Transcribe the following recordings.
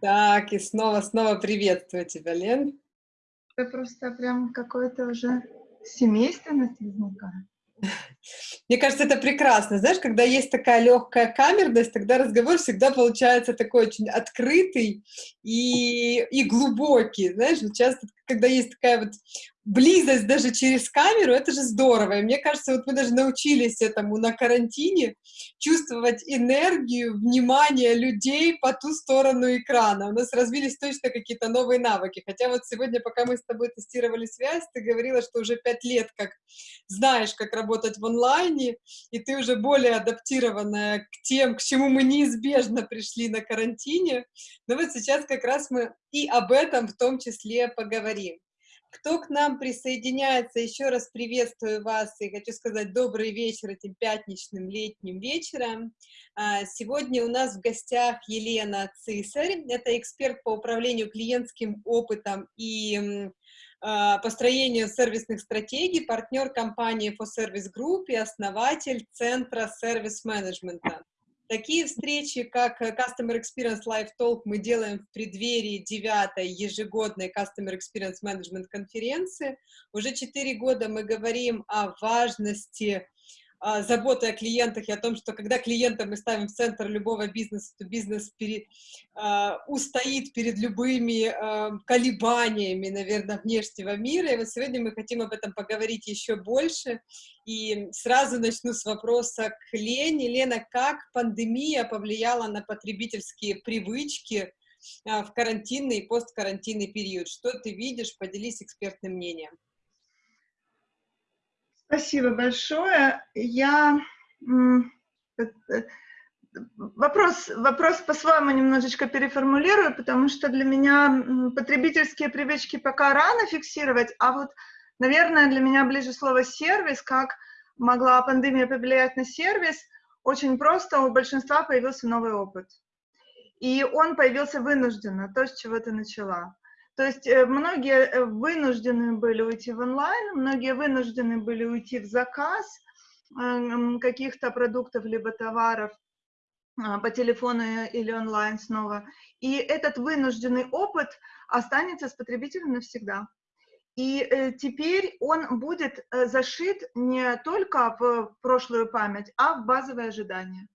Так, и снова-снова приветствую тебя, Лен. Это просто прям какое-то уже семейственность возникает. Мне кажется, это прекрасно. Знаешь, когда есть такая легкая камерность, тогда разговор всегда получается такой очень открытый и, и глубокий. Знаешь, вот часто, когда есть такая вот близость даже через камеру, это же здорово. И мне кажется, вот мы даже научились этому на карантине, чувствовать энергию, внимание людей по ту сторону экрана. У нас развились точно какие-то новые навыки. Хотя вот сегодня, пока мы с тобой тестировали связь, ты говорила, что уже пять лет как знаешь, как работать в онлайне, и ты уже более адаптированная к тем, к чему мы неизбежно пришли на карантине. Но вот сейчас как раз мы и об этом в том числе поговорим. Кто к нам присоединяется, еще раз приветствую вас и хочу сказать добрый вечер этим пятничным летним вечером. А, сегодня у нас в гостях Елена Цисарь, это эксперт по управлению клиентским опытом и а, построению сервисных стратегий, партнер компании For Service Group и основатель Центра сервис-менеджмента. Такие встречи, как Customer Experience Live Talk, мы делаем в преддверии девятой ежегодной Customer Experience Management конференции. Уже четыре года мы говорим о важности заботы о клиентах и о том, что когда клиента мы ставим в центр любого бизнеса, то бизнес пере, а, устоит перед любыми а, колебаниями, наверное, внешнего мира. И вот сегодня мы хотим об этом поговорить еще больше. И сразу начну с вопроса к Лене. Лена, как пандемия повлияла на потребительские привычки в карантинный и посткарантинный период? Что ты видишь? Поделись экспертным мнением. Спасибо большое. Я э, э, вопрос, вопрос по-своему немножечко переформулирую, потому что для меня потребительские привычки пока рано фиксировать, а вот, наверное, для меня ближе слово «сервис», как могла пандемия повлиять на сервис, очень просто, у большинства появился новый опыт. И он появился вынужденно, то, с чего ты начала. То есть э, многие э, вынуждены были уйти в онлайн, многие вынуждены были уйти в заказ эм, каких-то продуктов либо товаров а, по телефону или онлайн снова. И этот вынужденный опыт останется с потребителем навсегда. И э, теперь он будет зашит не только в прошлую память, а в базовые ожидания.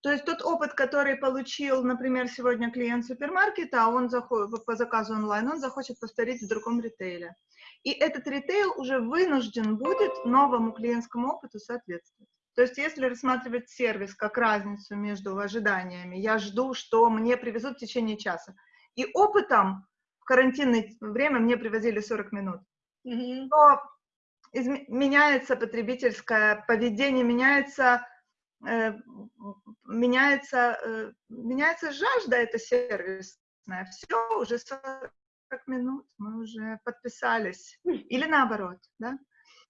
То есть тот опыт, который получил, например, сегодня клиент супермаркета, а он заходит по заказу онлайн, он захочет повторить в другом ритейле. И этот ритейл уже вынужден будет новому клиентскому опыту соответствовать. То есть если рассматривать сервис как разницу между ожиданиями, я жду, что мне привезут в течение часа, и опытом в карантинное время мне привозили 40 минут, mm-hmm. то меняется потребительское поведение, меняется меняется, э, меняется жажда это сервисная. Все, уже 40 минут, мы уже подписались. Или наоборот, да?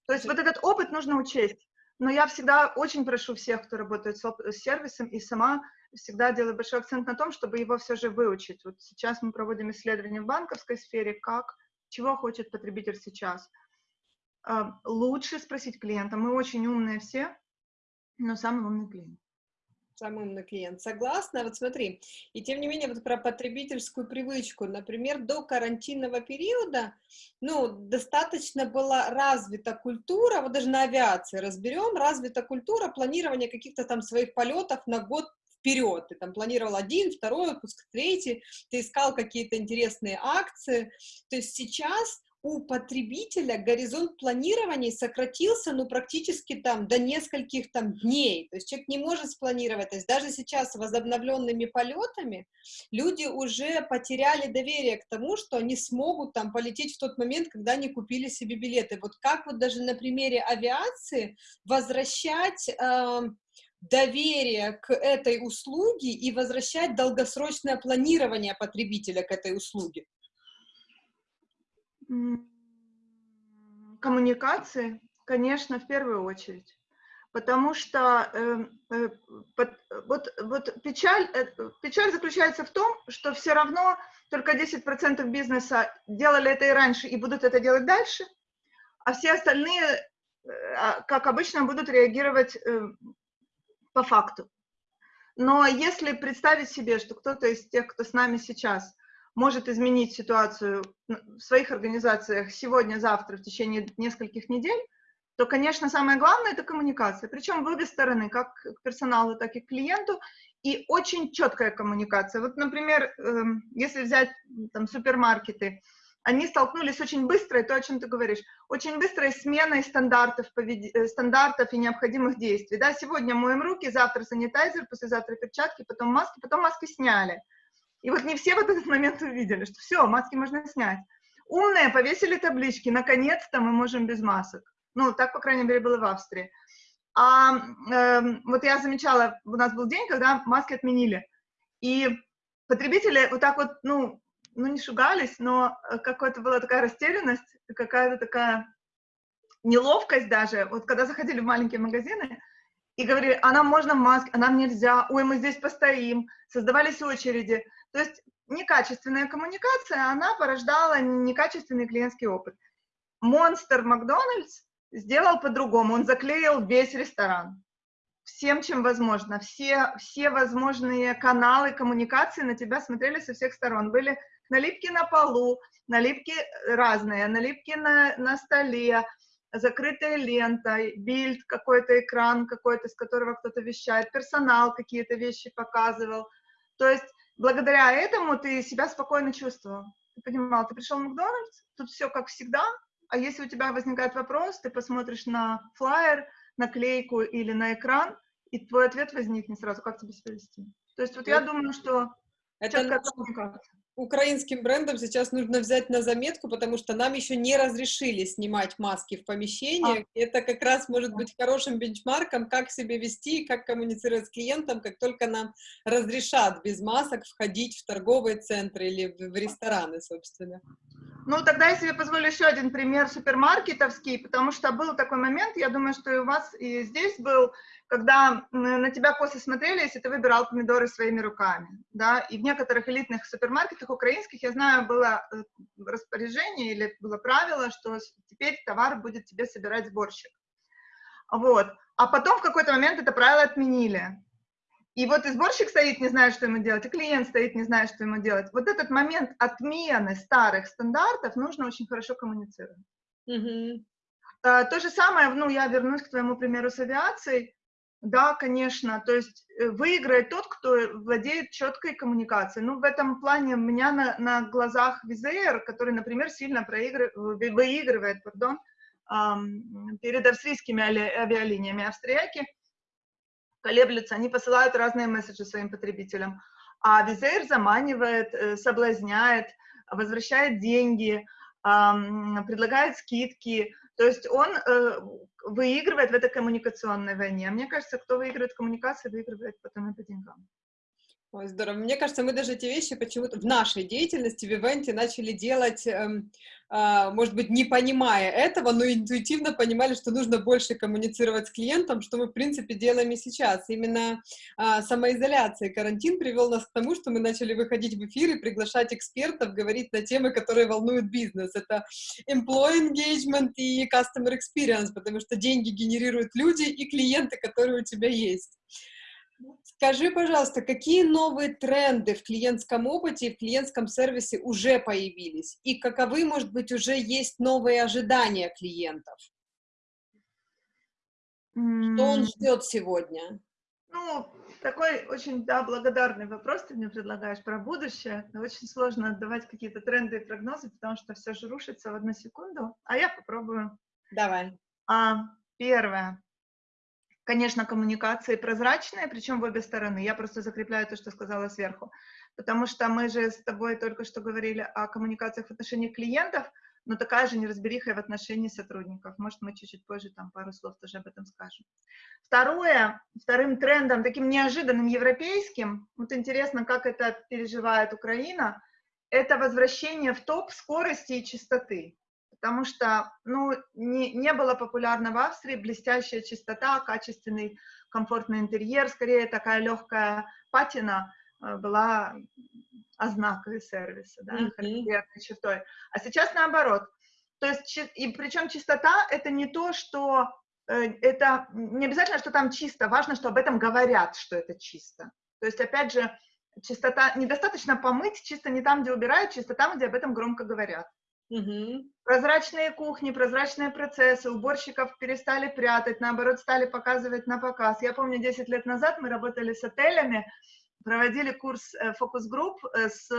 То есть вот этот опыт нужно учесть. Но я всегда очень прошу всех, кто работает с сервисом, и сама всегда делаю большой акцент на том, чтобы его все же выучить. Вот сейчас мы проводим исследования в банковской сфере, как, чего хочет потребитель сейчас. А, лучше спросить клиента. Мы очень умные все, но самый умный клиент. Самый умный клиент. Согласна. Вот смотри, и тем не менее, вот про потребительскую привычку. Например, до карантинного периода, ну, достаточно была развита культура, вот даже на авиации разберем, развита культура планирования каких-то там своих полетов на год вперед. Ты там планировал один, второй выпуск, третий, ты искал какие-то интересные акции. То есть сейчас у потребителя горизонт планирования сократился, ну, практически там до нескольких там дней. То есть человек не может спланировать. То есть даже сейчас возобновленными полетами люди уже потеряли доверие к тому, что они смогут там полететь в тот момент, когда они купили себе билеты. Вот как вот даже на примере авиации возвращать э, доверие к этой услуге и возвращать долгосрочное планирование потребителя к этой услуге? Коммуникации, конечно, в первую очередь. Потому что э, э, под, вот, вот печаль, э, печаль заключается в том, что все равно только 10% бизнеса делали это и раньше и будут это делать дальше, а все остальные, э, а, как обычно, будут реагировать э, по факту. Но если представить себе, что кто-то из тех, кто с нами сейчас, может изменить ситуацию в своих организациях сегодня, завтра, в течение нескольких недель, то, конечно, самое главное — это коммуникация. Причем в обе стороны, как к персоналу, так и к клиенту, и очень четкая коммуникация. Вот, например, эм, если взять там супермаркеты, они столкнулись с очень быстрой, то, о чем ты говоришь, очень быстрой сменой стандартов, повед... стандартов и необходимых действий. Да, сегодня моем руки, завтра санитайзер, послезавтра перчатки, потом маски, потом маски сняли. И вот не все в этот момент увидели, что все, маски можно снять. Умные повесили таблички, наконец-то мы можем без масок. Ну, так, по крайней мере, было в Австрии. А э, вот я замечала, у нас был день, когда маски отменили. И потребители вот так вот, ну, ну не шугались, но какая-то была такая растерянность, какая-то такая неловкость даже. Вот когда заходили в маленькие магазины, и говорили, а нам можно маски, а нам нельзя, ой, мы здесь постоим, создавались очереди. То есть некачественная коммуникация, она порождала некачественный клиентский опыт. Монстр Макдональдс сделал по-другому, он заклеил весь ресторан. Всем, чем возможно. Все, все возможные каналы коммуникации на тебя смотрели со всех сторон. Были налипки на полу, налипки разные, налипки на, на столе, закрытая лента, бильд, какой-то экран какой-то, с которого кто-то вещает, персонал какие-то вещи показывал. То есть благодаря этому ты себя спокойно чувствовал. Ты понимал, ты пришел в Макдональдс, тут все как всегда, а если у тебя возникает вопрос, ты посмотришь на флайер, наклейку или на экран, и твой ответ возникнет сразу, как тебе себя вести. То есть вот я думаю, что это украинским брендам сейчас нужно взять на заметку, потому что нам еще не разрешили снимать маски в помещениях. А. Это как раз может быть хорошим бенчмарком, как себя вести, как коммуницировать с клиентом, как только нам разрешат без масок входить в торговые центры или в рестораны, собственно. Ну, тогда я себе позволю еще один пример супермаркетовский, потому что был такой момент, я думаю, что и у вас и здесь был, когда на тебя косо смотрели, если ты выбирал помидоры своими руками, да, и в некоторых элитных супермаркетах украинских, я знаю, было э, распоряжение или было правило, что теперь товар будет тебе собирать сборщик. Вот. А потом в какой-то момент это правило отменили. И вот и сборщик стоит, не знает, что ему делать, и клиент стоит, не знает, что ему делать. Вот этот момент отмены старых стандартов нужно очень хорошо коммуницировать. Mm-hmm. То же самое, ну, я вернусь к твоему примеру с авиацией. Да, конечно, то есть э, выиграет тот, кто владеет четкой коммуникацией. Ну, в этом плане у меня на, на глазах Визеер, который, например, сильно проигрывает, выигрывает пардон, эм, перед австрийскими авиалиниями. Австрияки колеблются, они посылают разные месседжи своим потребителям. А Визеер заманивает, э, соблазняет, возвращает деньги, предлагает скидки, то есть он э, выигрывает в этой коммуникационной войне. А мне кажется, кто выигрывает коммуникации, выигрывает потом и по деньгам. Ой, здорово. Мне кажется, мы даже эти вещи почему-то в нашей деятельности, в ивенте начали делать, эм, э, может быть, не понимая этого, но интуитивно понимали, что нужно больше коммуницировать с клиентом, что мы, в принципе, делаем и сейчас. Именно э, самоизоляция и карантин привел нас к тому, что мы начали выходить в эфир и приглашать экспертов, говорить на темы, которые волнуют бизнес. Это employee engagement и customer experience, потому что деньги генерируют люди и клиенты, которые у тебя есть. Скажи, пожалуйста, какие новые тренды в клиентском опыте и в клиентском сервисе уже появились? И каковы, может быть, уже есть новые ожидания клиентов? Что он ждет сегодня? Ну, такой очень, да, благодарный вопрос ты мне предлагаешь про будущее. Но очень сложно отдавать какие-то тренды и прогнозы, потому что все же рушится в одну секунду. А я попробую. Давай. А, первое конечно, коммуникации прозрачные, причем в обе стороны. Я просто закрепляю то, что сказала сверху. Потому что мы же с тобой только что говорили о коммуникациях в отношении клиентов, но такая же неразбериха и в отношении сотрудников. Может, мы чуть-чуть позже там пару слов тоже об этом скажем. Второе, вторым трендом, таким неожиданным европейским, вот интересно, как это переживает Украина, это возвращение в топ скорости и частоты потому что ну, не, не было популярно в Австрии блестящая чистота, качественный комфортный интерьер, скорее такая легкая патина э, была ознакой сервиса, да, mm-hmm. характерной чертой. А сейчас наоборот. То есть, и причем чистота — это не то, что э, это не обязательно, что там чисто, важно, что об этом говорят, что это чисто. То есть, опять же, чистота, недостаточно помыть, чисто не там, где убирают, чисто там, где об этом громко говорят. Угу. Прозрачные кухни, прозрачные процессы, уборщиков перестали прятать, наоборот, стали показывать на показ. Я помню, 10 лет назад мы работали с отелями, проводили курс э, фокус-групп э, с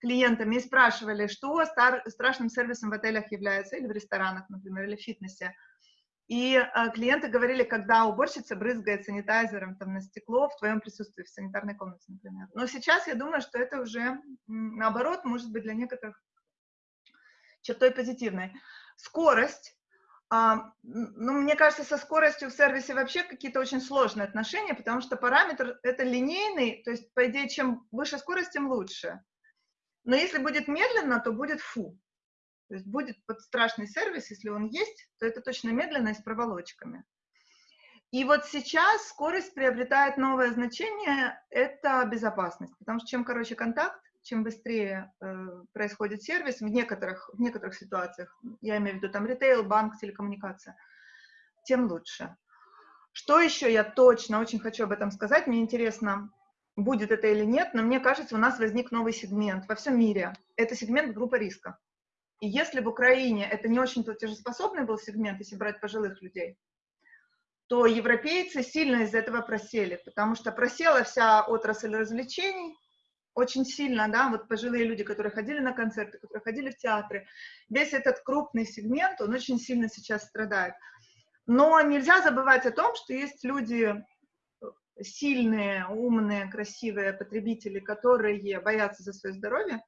клиентами и спрашивали, что стар, страшным сервисом в отелях является, или в ресторанах, например, или в фитнесе. И э, клиенты говорили, когда уборщица брызгает санитайзером там, на стекло в твоем присутствии, в санитарной комнате, например. Но сейчас я думаю, что это уже, наоборот, может быть для некоторых чертой позитивной. Скорость. А, ну, мне кажется, со скоростью в сервисе вообще какие-то очень сложные отношения, потому что параметр это линейный, то есть, по идее, чем выше скорость, тем лучше. Но если будет медленно, то будет фу. То есть будет под страшный сервис, если он есть, то это точно медленно и с проволочками. И вот сейчас скорость приобретает новое значение, это безопасность, потому что чем короче контакт, чем быстрее э, происходит сервис в некоторых, в некоторых ситуациях, я имею в виду там ритейл, банк, телекоммуникация, тем лучше. Что еще я точно очень хочу об этом сказать, мне интересно, будет это или нет, но мне кажется, у нас возник новый сегмент во всем мире. Это сегмент группа риска. И если в Украине это не очень платежеспособный был сегмент, если брать пожилых людей, то европейцы сильно из этого просели, потому что просела вся отрасль развлечений очень сильно, да, вот пожилые люди, которые ходили на концерты, которые ходили в театры, весь этот крупный сегмент, он очень сильно сейчас страдает. Но нельзя забывать о том, что есть люди сильные, умные, красивые потребители, которые боятся за свое здоровье,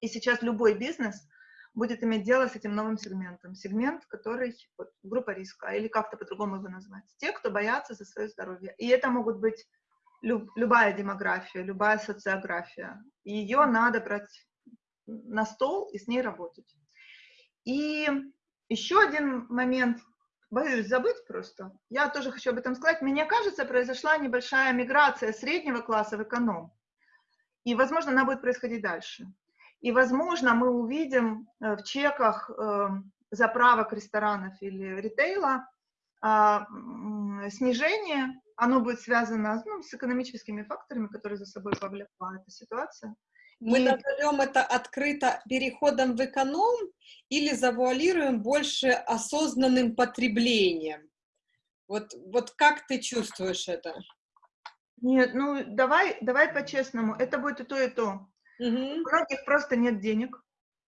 и сейчас любой бизнес – будет иметь дело с этим новым сегментом. Сегмент, который, вот, группа риска, или как-то по-другому его назвать. Те, кто боятся за свое здоровье. И это могут быть люб, любая демография, любая социография. Ее надо брать на стол и с ней работать. И еще один момент, боюсь забыть просто, я тоже хочу об этом сказать. Мне кажется, произошла небольшая миграция среднего класса в эконом. И, возможно, она будет происходить дальше. И, возможно, мы увидим э, в чеках э, заправок ресторанов или ритейла а, снижение, оно будет связано ну, с экономическими факторами, которые за собой повлекла эта ситуация. Мы и... назовем это открыто переходом в эконом или завуалируем больше осознанным потреблением? Вот, вот как ты чувствуешь это? Нет, ну давай, давай по-честному, это будет и то, и то. Угу. У многих просто нет денег,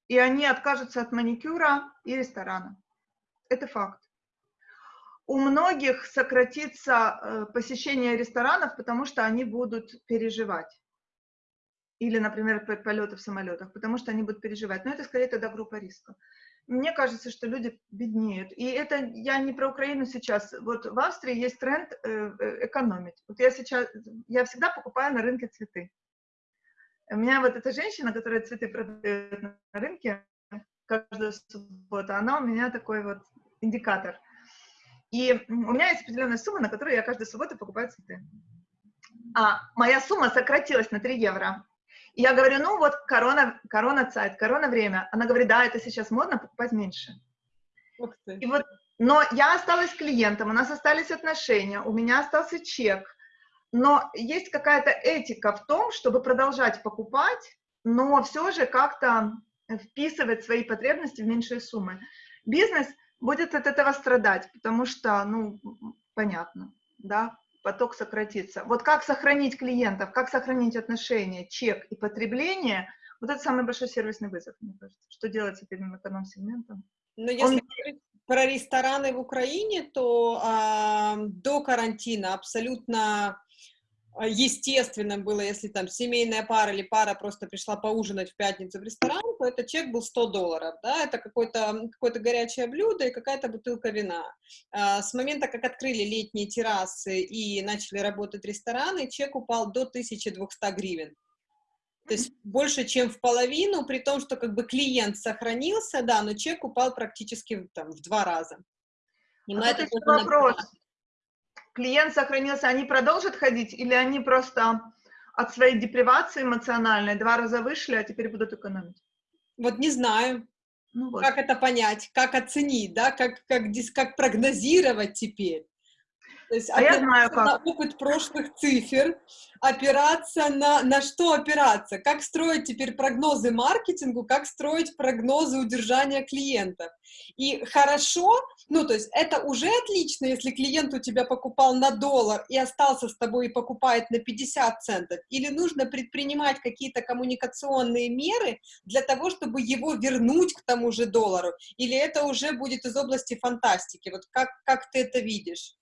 и они откажутся от маникюра и ресторана. Это факт. У многих сократится э, посещение ресторанов, потому что они будут переживать. Или, например, полеты в самолетах, потому что они будут переживать. Но это скорее тогда группа риска. Мне кажется, что люди беднеют. И это я не про Украину сейчас. Вот в Австрии есть тренд э, э, экономить. Вот я сейчас, я всегда покупаю на рынке цветы. У меня вот эта женщина, которая цветы продает на рынке каждую субботу, она у меня такой вот индикатор. И у меня есть определенная сумма, на которую я каждую субботу покупаю цветы. А моя сумма сократилась на 3 евро. И я говорю, ну вот корона, корона сайт, корона время. Она говорит, да, это сейчас модно, покупать меньше. И вот, но я осталась клиентом, у нас остались отношения, у меня остался чек, но есть какая-то этика в том, чтобы продолжать покупать, но все же как-то вписывать свои потребности в меньшие суммы. Бизнес будет от этого страдать, потому что, ну, понятно, да, поток сократится. Вот как сохранить клиентов, как сохранить отношения, чек и потребление, вот это самый большой сервисный вызов, мне кажется. Что делать с этим эконом-сегментом? Но если Он... говорить про рестораны в Украине, то э, до карантина абсолютно естественно было, если там семейная пара или пара просто пришла поужинать в пятницу в ресторан, то этот чек был 100 долларов, да, это какое-то какое горячее блюдо и какая-то бутылка вина. А, с момента, как открыли летние террасы и начали работать рестораны, чек упал до 1200 гривен. То есть больше, чем в половину, при том, что как бы клиент сохранился, да, но чек упал практически там, в два раза. И а это вопрос клиент сохранился, они продолжат ходить или они просто от своей депривации эмоциональной два раза вышли, а теперь будут экономить? Вот не знаю. Ну вот. Как это понять, как оценить, да, как, как, как прогнозировать теперь? То есть а я знаю как. на опыт прошлых цифр, опираться на, на что опираться, как строить теперь прогнозы маркетингу, как строить прогнозы удержания клиентов. И хорошо, ну, то есть это уже отлично, если клиент у тебя покупал на доллар и остался с тобой и покупает на 50 центов, или нужно предпринимать какие-то коммуникационные меры для того, чтобы его вернуть к тому же доллару, или это уже будет из области фантастики, вот как, как ты это видишь?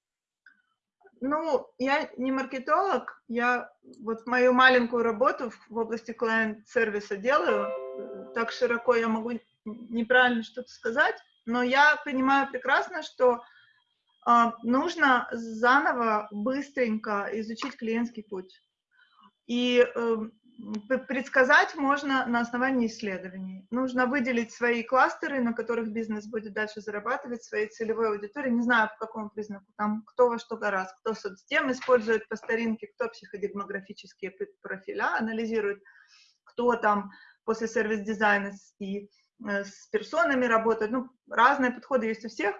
Ну, я не маркетолог, я вот мою маленькую работу в, области клиент-сервиса делаю, так широко я могу неправильно что-то сказать, но я понимаю прекрасно, что э, нужно заново, быстренько изучить клиентский путь. И э, предсказать можно на основании исследований. Нужно выделить свои кластеры, на которых бизнес будет дальше зарабатывать, своей целевой аудитории. Не знаю, по какому признаку. Там кто во что гораздо. Кто соцсетем использует по старинке, кто психодемографические профиля анализирует, кто там после сервис-дизайна и э, с персонами работает. Ну, разные подходы есть у всех.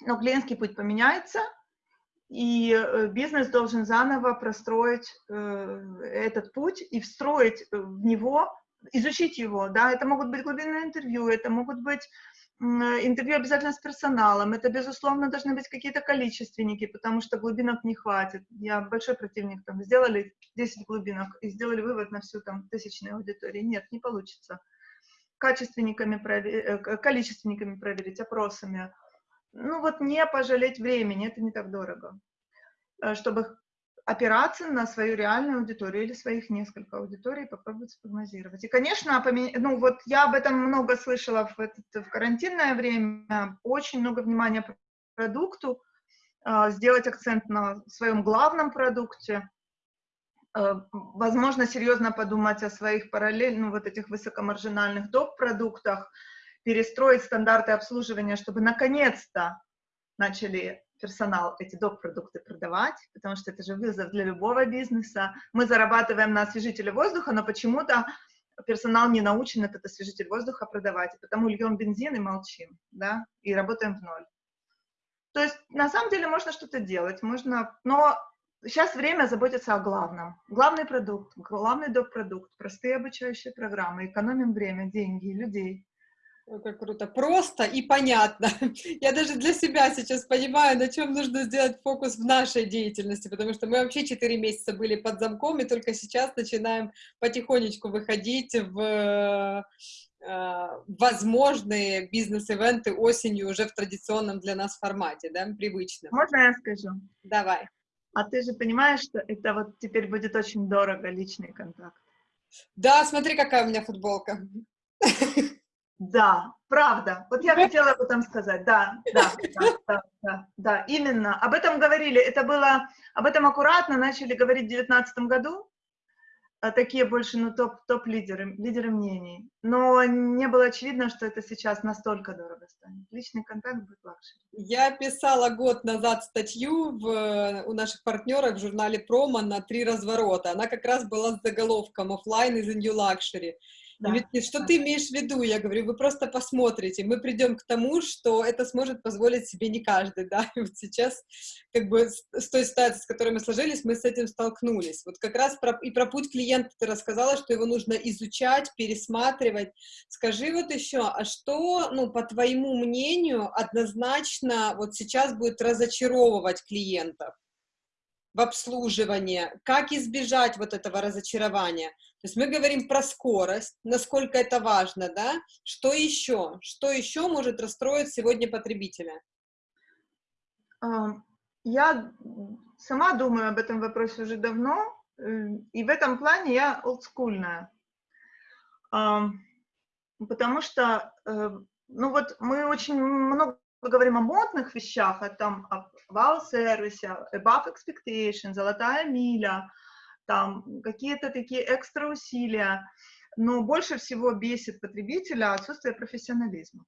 Но клиентский путь поменяется – и э, бизнес должен заново простроить э, этот путь и встроить в него, изучить его, да, это могут быть глубинные интервью, это могут быть интервью обязательно с персоналом, это, безусловно, должны быть какие-то количественники, потому что глубинок не хватит. Я большой противник, там, сделали 10 глубинок и сделали вывод на всю, там, тысячную аудиторию. Нет, не получится. Качественниками, проверить, э, количественниками проверить, опросами, ну вот не пожалеть времени, это не так дорого, э, чтобы опираться на свою реальную аудиторию или своих несколько аудиторий, попробовать спрогнозировать. И, конечно, ну вот я об этом много слышала в, этот, в карантинное время, очень много внимания продукту, э, сделать акцент на своем главном продукте, э, возможно, серьезно подумать о своих параллельных, ну, вот этих высокомаржинальных доп-продуктах, перестроить стандарты обслуживания, чтобы наконец-то начали персонал эти доп-продукты продавать, потому что это же вызов для любого бизнеса. Мы зарабатываем на освежителе воздуха, но почему-то персонал не научен этот освежитель воздуха продавать, и потому льем бензин и молчим, да, и работаем в ноль. То есть, на самом деле, можно что-то делать, можно, но сейчас время заботиться о главном. Главный продукт, главный доп-продукт, простые обучающие программы, экономим время, деньги, людей. Как круто. Просто и понятно. Я даже для себя сейчас понимаю, на чем нужно сделать фокус в нашей деятельности, потому что мы вообще 4 месяца были под замком, и только сейчас начинаем потихонечку выходить в э, возможные бизнес-ивенты осенью уже в традиционном для нас формате, да, привычном. Можно я скажу? Давай. А ты же понимаешь, что это вот теперь будет очень дорого, личный контакт. Да, смотри, какая у меня футболка. Да, правда. Вот я хотела об этом сказать. Да, да, да, да, да, именно. Об этом говорили. Это было, об этом аккуратно начали говорить в 2019 году. А такие больше, ну, топ, топ-лидеры, лидеры мнений. Но не было очевидно, что это сейчас настолько дорого станет. Личный контакт будет luxury. Я писала год назад статью в, у наших партнеров в журнале «Промо» на три разворота. Она как раз была с заголовком «Offline is a new luxury». Да. Говорит, что ты имеешь в виду? Я говорю, вы просто посмотрите, мы придем к тому, что это сможет позволить себе не каждый, да, и вот сейчас, как бы, с той ситуацией, с которой мы сложились, мы с этим столкнулись. Вот как раз про, и про путь клиента ты рассказала, что его нужно изучать, пересматривать. Скажи вот еще, а что, ну, по твоему мнению, однозначно вот сейчас будет разочаровывать клиентов? в обслуживании, как избежать вот этого разочарования. То есть мы говорим про скорость, насколько это важно, да? Что еще? Что еще может расстроить сегодня потребителя? Я сама думаю об этом вопросе уже давно, э, и в этом плане я олдскульная. Потому что, э, ну вот мы очень много говорим о модных вещах, а там о вау-сервисе, above expectation, золотая миля, там какие-то такие экстра усилия, но больше всего бесит потребителя отсутствие профессионализма.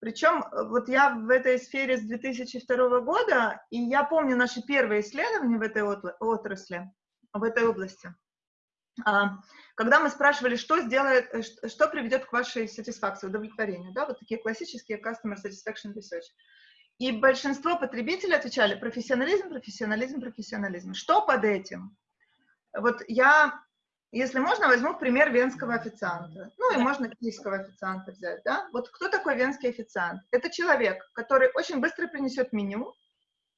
Причем э, вот я в этой сфере с 2002 года, и я помню наши первые исследования в этой отрасли, в этой области. А, когда мы спрашивали, что сделает, э, что приведет к вашей сатисфакции, удовлетворению, да, вот такие классические customer satisfaction research. И большинство потребителей отвечали профессионализм, профессионализм, профессионализм. Что под этим? Вот я, если можно, возьму пример венского официанта. Ну и можно киевского официанта взять, да? Вот кто такой венский официант? Это человек, который очень быстро принесет меню,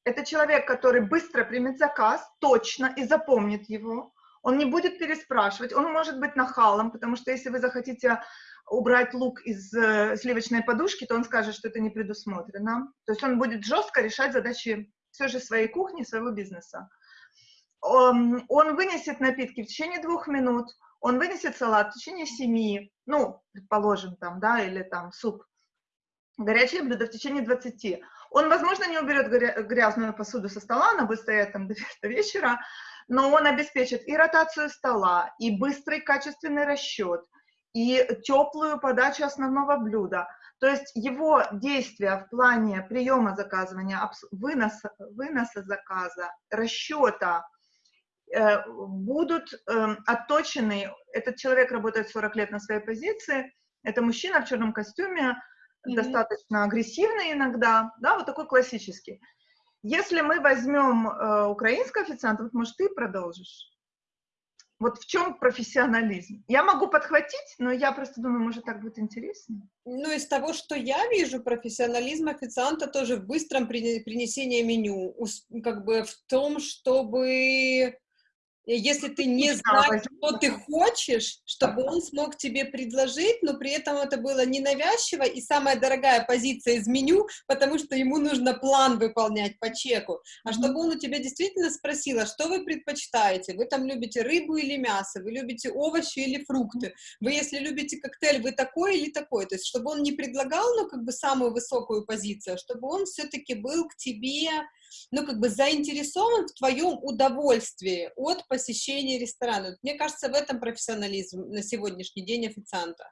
это человек, который быстро примет заказ, точно, и запомнит его. Он не будет переспрашивать, он может быть нахалом, потому что если вы захотите убрать лук из э, сливочной подушки, то он скажет, что это не предусмотрено. То есть он будет жестко решать задачи все же своей кухни, своего бизнеса. Он, он вынесет напитки в течение двух минут, он вынесет салат в течение семи, ну, предположим, там, да, или там суп, горячее блюдо в течение 20. Он, возможно, не уберет грязную посуду со стола, она будет стоять там до, вечера, но он обеспечит и ротацию стола, и быстрый качественный расчет, и теплую подачу основного блюда. То есть его действия в плане приема заказывания, выноса, выноса заказа, расчета будут э, отточены. Этот человек работает 40 лет на своей позиции, это мужчина в черном костюме, mm-hmm. достаточно агрессивный иногда, да, вот такой классический. Если мы возьмем э, украинского официанта, вот, может, ты продолжишь? Вот в чем профессионализм? Я могу подхватить, но я просто думаю, может, так будет интереснее. Ну, из того, что я вижу, профессионализм официанта тоже в быстром принесении меню, как бы в том, чтобы если ты не знаешь, что ты хочешь, чтобы он смог тебе предложить, но при этом это было ненавязчиво и самая дорогая позиция из меню, потому что ему нужно план выполнять по чеку. А чтобы он у тебя действительно спросил, а что вы предпочитаете? Вы там любите рыбу или мясо? Вы любите овощи или фрукты? Вы, если любите коктейль, вы такой или такой? То есть, чтобы он не предлагал, ну, как бы самую высокую позицию, а чтобы он все-таки был к тебе ну, как бы заинтересован в твоем удовольствии от посещения ресторана. Мне кажется, в этом профессионализм на сегодняшний день официанта.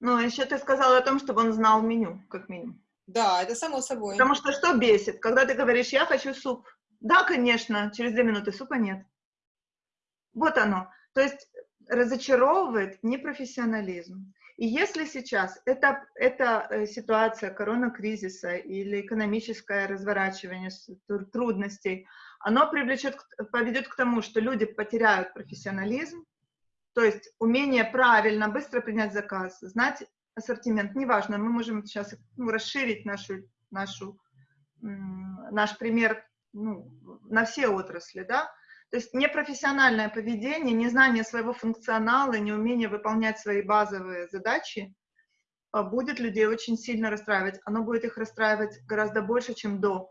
Ну, а еще ты сказала о том, чтобы он знал меню, как минимум. Да, это само собой. Потому что что бесит? Когда ты говоришь, я хочу суп. Да, конечно, через две минуты супа нет. Вот оно. То есть разочаровывает непрофессионализм. И если сейчас эта, эта э, ситуация коронакризиса или экономическое разворачивание трудностей, оно привлечет, поведет к тому, что люди потеряют профессионализм, то есть умение правильно, быстро принять заказ, знать ассортимент, неважно, мы можем сейчас ну, расширить нашу, нашу, наш пример ну, на все отрасли, да, то есть непрофессиональное поведение, незнание своего функционала, неумение выполнять свои базовые задачи а, будет людей очень сильно расстраивать. Оно будет их расстраивать гораздо больше, чем до.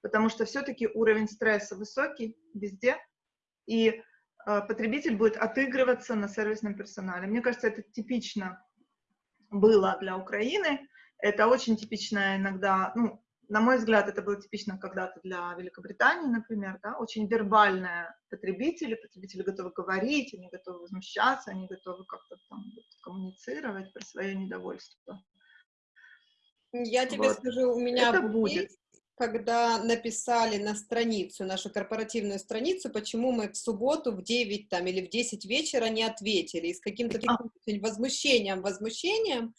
Потому что все-таки уровень стресса высокий везде, и э, потребитель будет отыгрываться на сервисном персонале. Мне кажется, это типично было для Украины. Это очень типично иногда, ну, на мой взгляд, это было типично когда-то для Великобритании, например, да, очень вербальные потребители, потребители готовы говорить, они готовы возмущаться, они готовы как-то там коммуницировать про свое недовольство. Я тебе вот. скажу, у меня это будет когда написали на страницу, нашу корпоративную страницу, почему мы в субботу в 9 там, или в 10 вечера не ответили, и с каким-то таким возмущением, возмущением,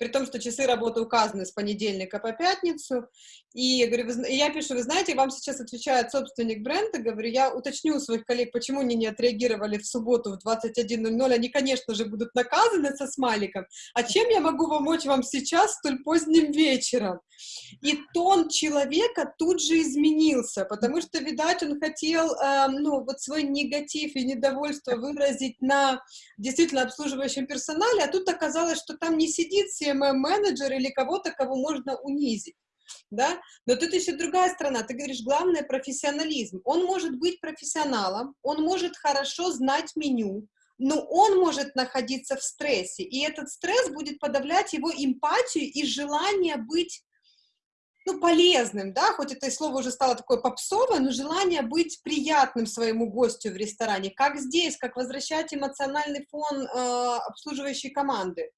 при том, что часы работы указаны с понедельника по пятницу, и я, говорю, вы, я пишу, вы знаете, вам сейчас отвечает собственник бренда, говорю, я уточню у своих коллег, почему они не отреагировали в субботу в 21.00, они, конечно же, будут наказаны со смайликом, а чем я могу помочь вам сейчас столь поздним вечером? И тон человека тут же изменился, потому что, видать, он хотел, э, ну, вот свой негатив и недовольство выразить на действительно обслуживающем персонале, а тут оказалось, что там не сидит CMM-менеджер или кого-то, кого можно унизить да, но тут еще другая сторона, ты говоришь, главное профессионализм, он может быть профессионалом, он может хорошо знать меню, но он может находиться в стрессе, и этот стресс будет подавлять его эмпатию и желание быть ну, полезным, да, хоть это слово уже стало такое попсовое, но желание быть приятным своему гостю в ресторане, как здесь, как возвращать эмоциональный фон э, обслуживающей команды.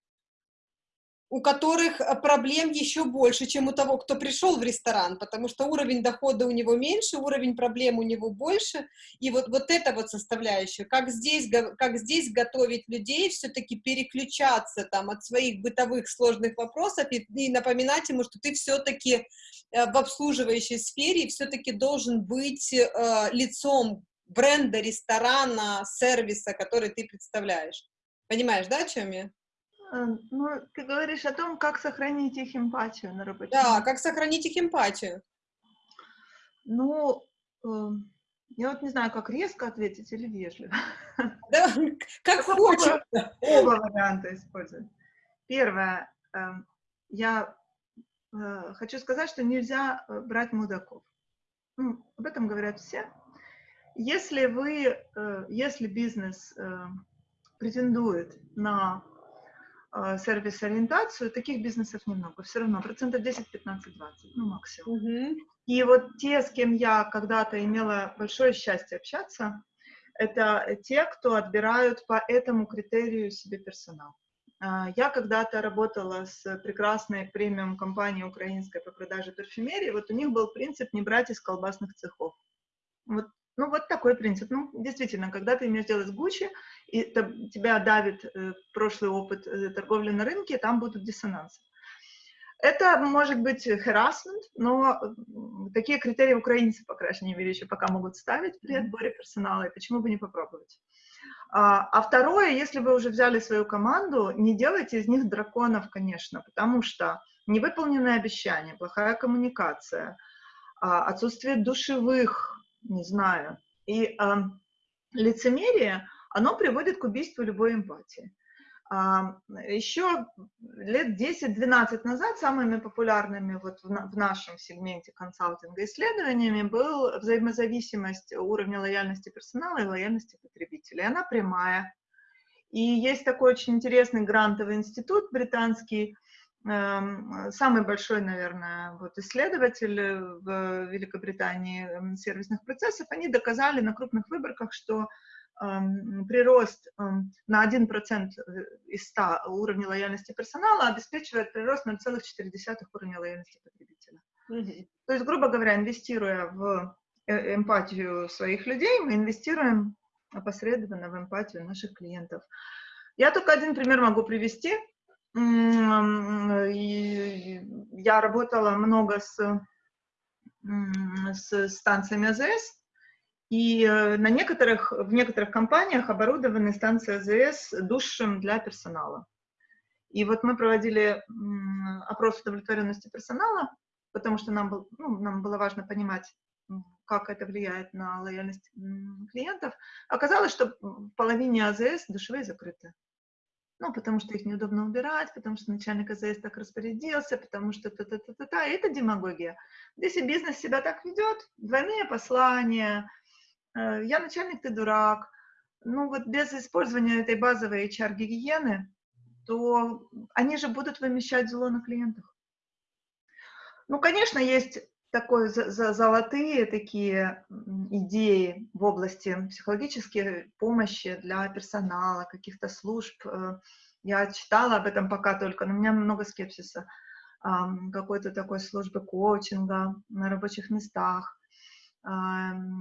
У которых э, проблем еще больше, чем у того, кто пришел в ресторан, потому что уровень дохода у него меньше, уровень проблем у него больше, и вот, вот это вот составляющая, как здесь, как здесь готовить людей, все-таки переключаться там от своих бытовых сложных вопросов и, и напоминать ему, что ты все-таки э, в обслуживающей сфере все-таки должен быть э, лицом бренда, ресторана, сервиса, который ты представляешь. Понимаешь, да, о чем я? Э, ну, ты говоришь о том, как сохранить их эмпатию на работе. Да, как сохранить их эмпатию. Ну, э, я вот не знаю, как резко ответить или вежливо. Да, как хочешь. Оба варианта использовать. Первое. Э, я э, хочу сказать, что нельзя э, брать мудаков. Ну, об этом говорят все. Если вы, э, если бизнес претендует на сервис-ориентацию, таких бизнесов немного, все равно, процентов 10, 15, 20, ну, максимум. Угу. И вот те, с кем я когда-то имела большое счастье общаться, это те, кто отбирают по этому критерию себе персонал. А, я когда-то работала с прекрасной премиум-компанией украинской по продаже парфюмерии, вот у них был принцип не брать из колбасных цехов. Вот ну, вот такой принцип. Ну, действительно, когда ты имеешь дело с Гуччи, и тебя давит э, прошлый опыт э, торговли на рынке, там будут диссонансы. Это может быть harassment, но такие критерии украинцы, по крайней мере, еще пока могут ставить при отборе персонала, и почему бы не попробовать. А, а второе, если вы уже взяли свою команду, не делайте из них драконов, конечно, потому что невыполненные обещания, плохая коммуникация, а, отсутствие душевых не знаю. И э, лицемерие, оно приводит к убийству любой эмпатии. Еще лет 10-12 назад самыми популярными вот в, в нашем сегменте консалтинга исследованиями был взаимозависимость уровня лояльности персонала и лояльности потребителей. Она прямая. И есть такой очень интересный грантовый институт британский, самый большой, наверное, вот исследователь в Великобритании эм, сервисных процессов, они доказали на крупных выборках, что эм, прирост на 1% э, из 100 уровня лояльности персонала обеспечивает прирост 0,4 уровня лояльности потребителя. То есть, грубо говоря, инвестируя в э, эмпатию своих людей, мы инвестируем опосредованно в эмпатию наших клиентов. Я только один пример могу привести я работала много с, с станциями АЗС, и э, на некоторых, в некоторых компаниях оборудованы станции АЗС душем для персонала. И вот мы проводили опрос удовлетворенности персонала, потому что нам, был, ну, нам было важно понимать, как это влияет на лояльность клиентов. Оказалось, что в половине АЗС душевые закрыты. Ну, потому что их неудобно убирать, потому что начальник АЗС так распорядился, потому что та-та-та-та-та. Это демагогия. Если бизнес себя так ведет, двойные послания, э, я начальник, ты дурак, ну вот без использования этой базовой HR-гигиены, то они же будут вымещать зло на клиентах. Ну, конечно, есть такой золотые такие идеи в области психологической помощи для персонала, каких-то служб. Э, я читала об этом пока только, но у меня много скепсиса. Какой-то такой службы коучинга на рабочих местах,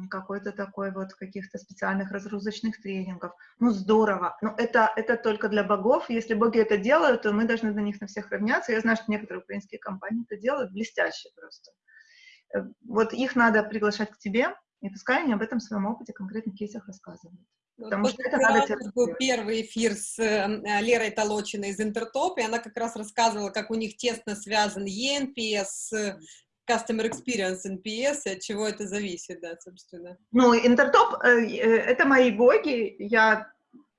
какой-то такой вот каких-то специальных разгрузочных тренингов. Ну, здорово. Но это, это только для богов. Если боги это делают, то мы должны на них на всех равняться. Я знаю, что некоторые украинские компании это делают блестяще просто. Вот их надо приглашать к тебе, и пускай они об этом в своем опыте, конкретных кейсах рассказывают. Потому что это надо был первый эфир с э, Лерой Толочиной из Интертоп, и она как раз рассказывала, как у них тесно связан ENPS с Customer Experience NPS, и от чего это зависит, да, собственно. Ну, Интертоп э, — это мои боги, я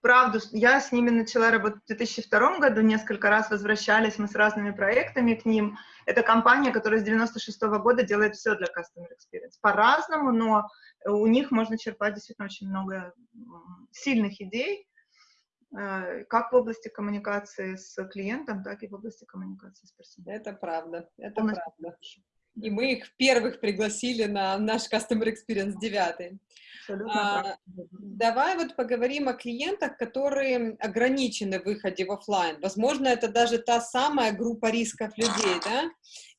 правду, я с ними начала работать в 2002 году, несколько раз возвращались мы с разными проектами к ним. Это компания, которая с 96 -го года делает все для Customer Experience. По-разному, но у них можно черпать действительно очень много сильных идей, э, как в области коммуникации с клиентом, так и в области коммуникации с персоналом. Это правда, это Полностью. правда. И мы их первых пригласили на наш Customer Experience 9. А, давай вот поговорим о клиентах, которые ограничены в выходе в офлайн. Возможно, это даже та самая группа рисков людей, да?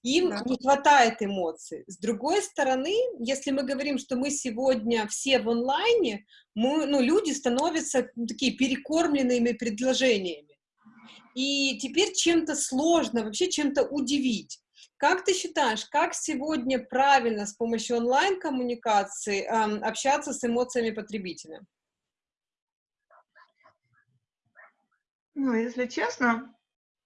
Им да. не хватает эмоций. С другой стороны, если мы говорим, что мы сегодня все в онлайне, мы, ну, люди становятся ну, такие перекормленными предложениями. И теперь чем-то сложно, вообще чем-то удивить. Как ты считаешь, как сегодня правильно с помощью онлайн-коммуникации э, общаться с эмоциями потребителя? Ну, если честно,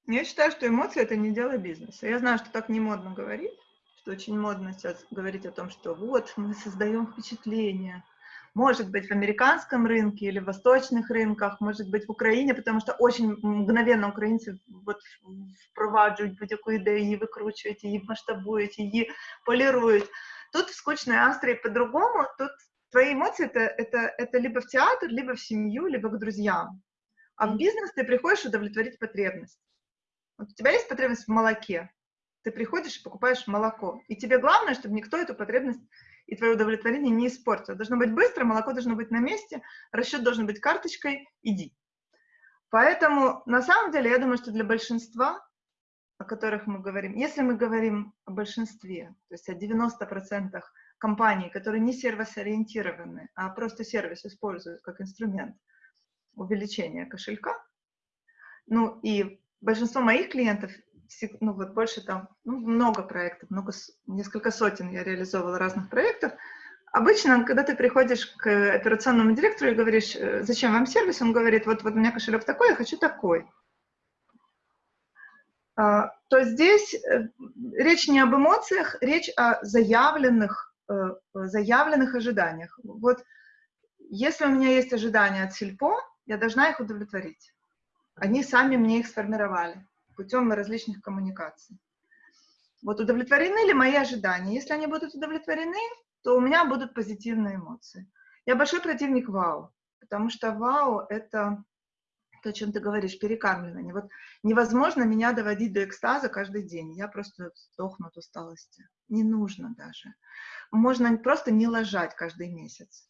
я считаю, что эмоции — это не дело бизнеса. Я знаю, что так не модно говорить, что очень модно сейчас говорить о том, что вот, мы создаем впечатление, может быть, в американском рынке или в восточных рынках, может быть, в Украине, потому что очень мгновенно українці от впроваджують будь-яку ідею, її викручують, її масштабують, її полируют. Тут в скучной Австрии по-другому, тут твои эмоции это, это, это либо в театр, либо в семью, либо к друзьям. А в бизнес ты приходишь удовлетворить потребность. Вот у тебя есть потребность в молоке, ты приходишь и покупаешь молоко. И тебе главное, чтобы никто эту потребность и твое удовлетворение не испортится. Должно быть быстро, молоко должно быть на месте, расчет должен быть карточкой, иди. Поэтому, на самом деле, я думаю, что для большинства, о которых мы говорим, если мы говорим о большинстве, то есть о 90% компаний, которые не сервис-ориентированы, а просто сервис используют как инструмент увеличения кошелька, ну и большинство моих клиентов ну вот больше там, ну, много проектов, много, несколько сотен я реализовывала разных проектов. Обычно, когда ты приходишь к операционному директору и говоришь, «Э, зачем вам сервис, он говорит, вот, вот у меня кошелек такой, я хочу такой. А, то здесь э, речь не об эмоциях, речь о заявленных, э, заявленных ожиданиях. Вот если у меня есть ожидания от Сильпо, я должна их удовлетворить. Они сами мне их сформировали путем различных коммуникаций. Вот удовлетворены ли мои ожидания? Если они будут удовлетворены, то у меня будут позитивные эмоции. Я большой противник вау, потому что вау — это то, о чем ты говоришь, перекармливание. Вот невозможно меня доводить до экстаза каждый день. Я просто сдохну от усталости. Не нужно даже. Можно просто не ложать каждый месяц.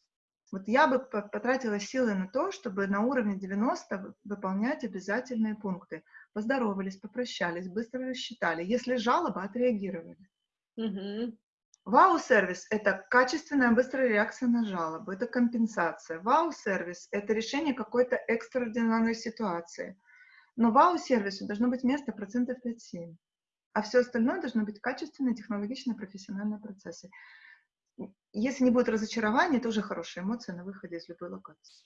Вот я бы потратила силы на то, чтобы на уровне 90 выполнять обязательные пункты. Поздоровались, попрощались, быстро рассчитали. Если жалоба, отреагировали. Угу. Вау-сервис – это качественная быстрая реакция на жалобу, это компенсация. Вау-сервис – это решение какой-то экстраординарной ситуации. Но вау-сервису должно быть место процентов 5-7. А все остальное должно быть качественные, технологичные, профессиональные процессы если не будет разочарования, это уже хорошая эмоция на выходе из любой локации.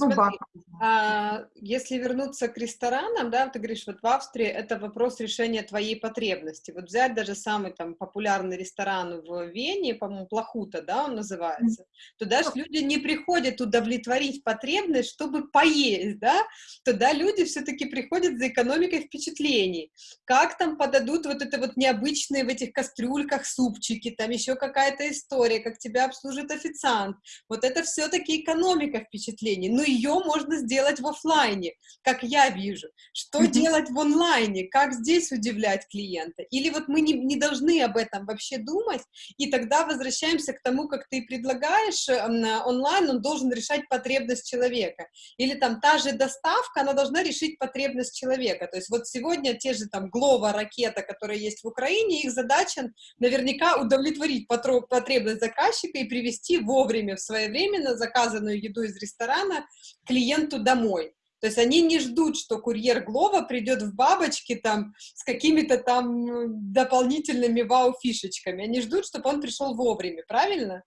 Ну, смотри, а, если вернуться к ресторанам, да, ты говоришь, вот в Австрии это вопрос решения твоей потребности. Вот взять даже самый там популярный ресторан в Вене, по-моему, Плохута, да, он называется, mm-hmm. туда же люди не приходят удовлетворить потребность, чтобы поесть, да, туда люди все-таки приходят за экономикой впечатлений. Как там подадут вот это вот необычные в этих кастрюльках супчики, там еще какая-то история, как тебя обслужит официант. Вот это все-таки экономика впечатлений. Но ее можно сделать в офлайне, как я вижу. Что делать в онлайне? Как здесь удивлять клиента? Или вот мы не, не должны об этом вообще думать, и тогда возвращаемся к тому, как ты предлагаешь э, онлайн, он должен решать потребность человека. Или там та же доставка, она должна решить потребность человека. То есть вот сегодня те же там Глова, ракета, которые есть в Украине, их задача наверняка удовлетворить потребность заказчика и привести вовремя, в своевременно заказанную еду из ресторана клиенту домой. То есть они не ждут, что курьер Глова придет в бабочке там с какими-то там дополнительными вау-фишечками. Они ждут, чтобы он пришел вовремя, правильно?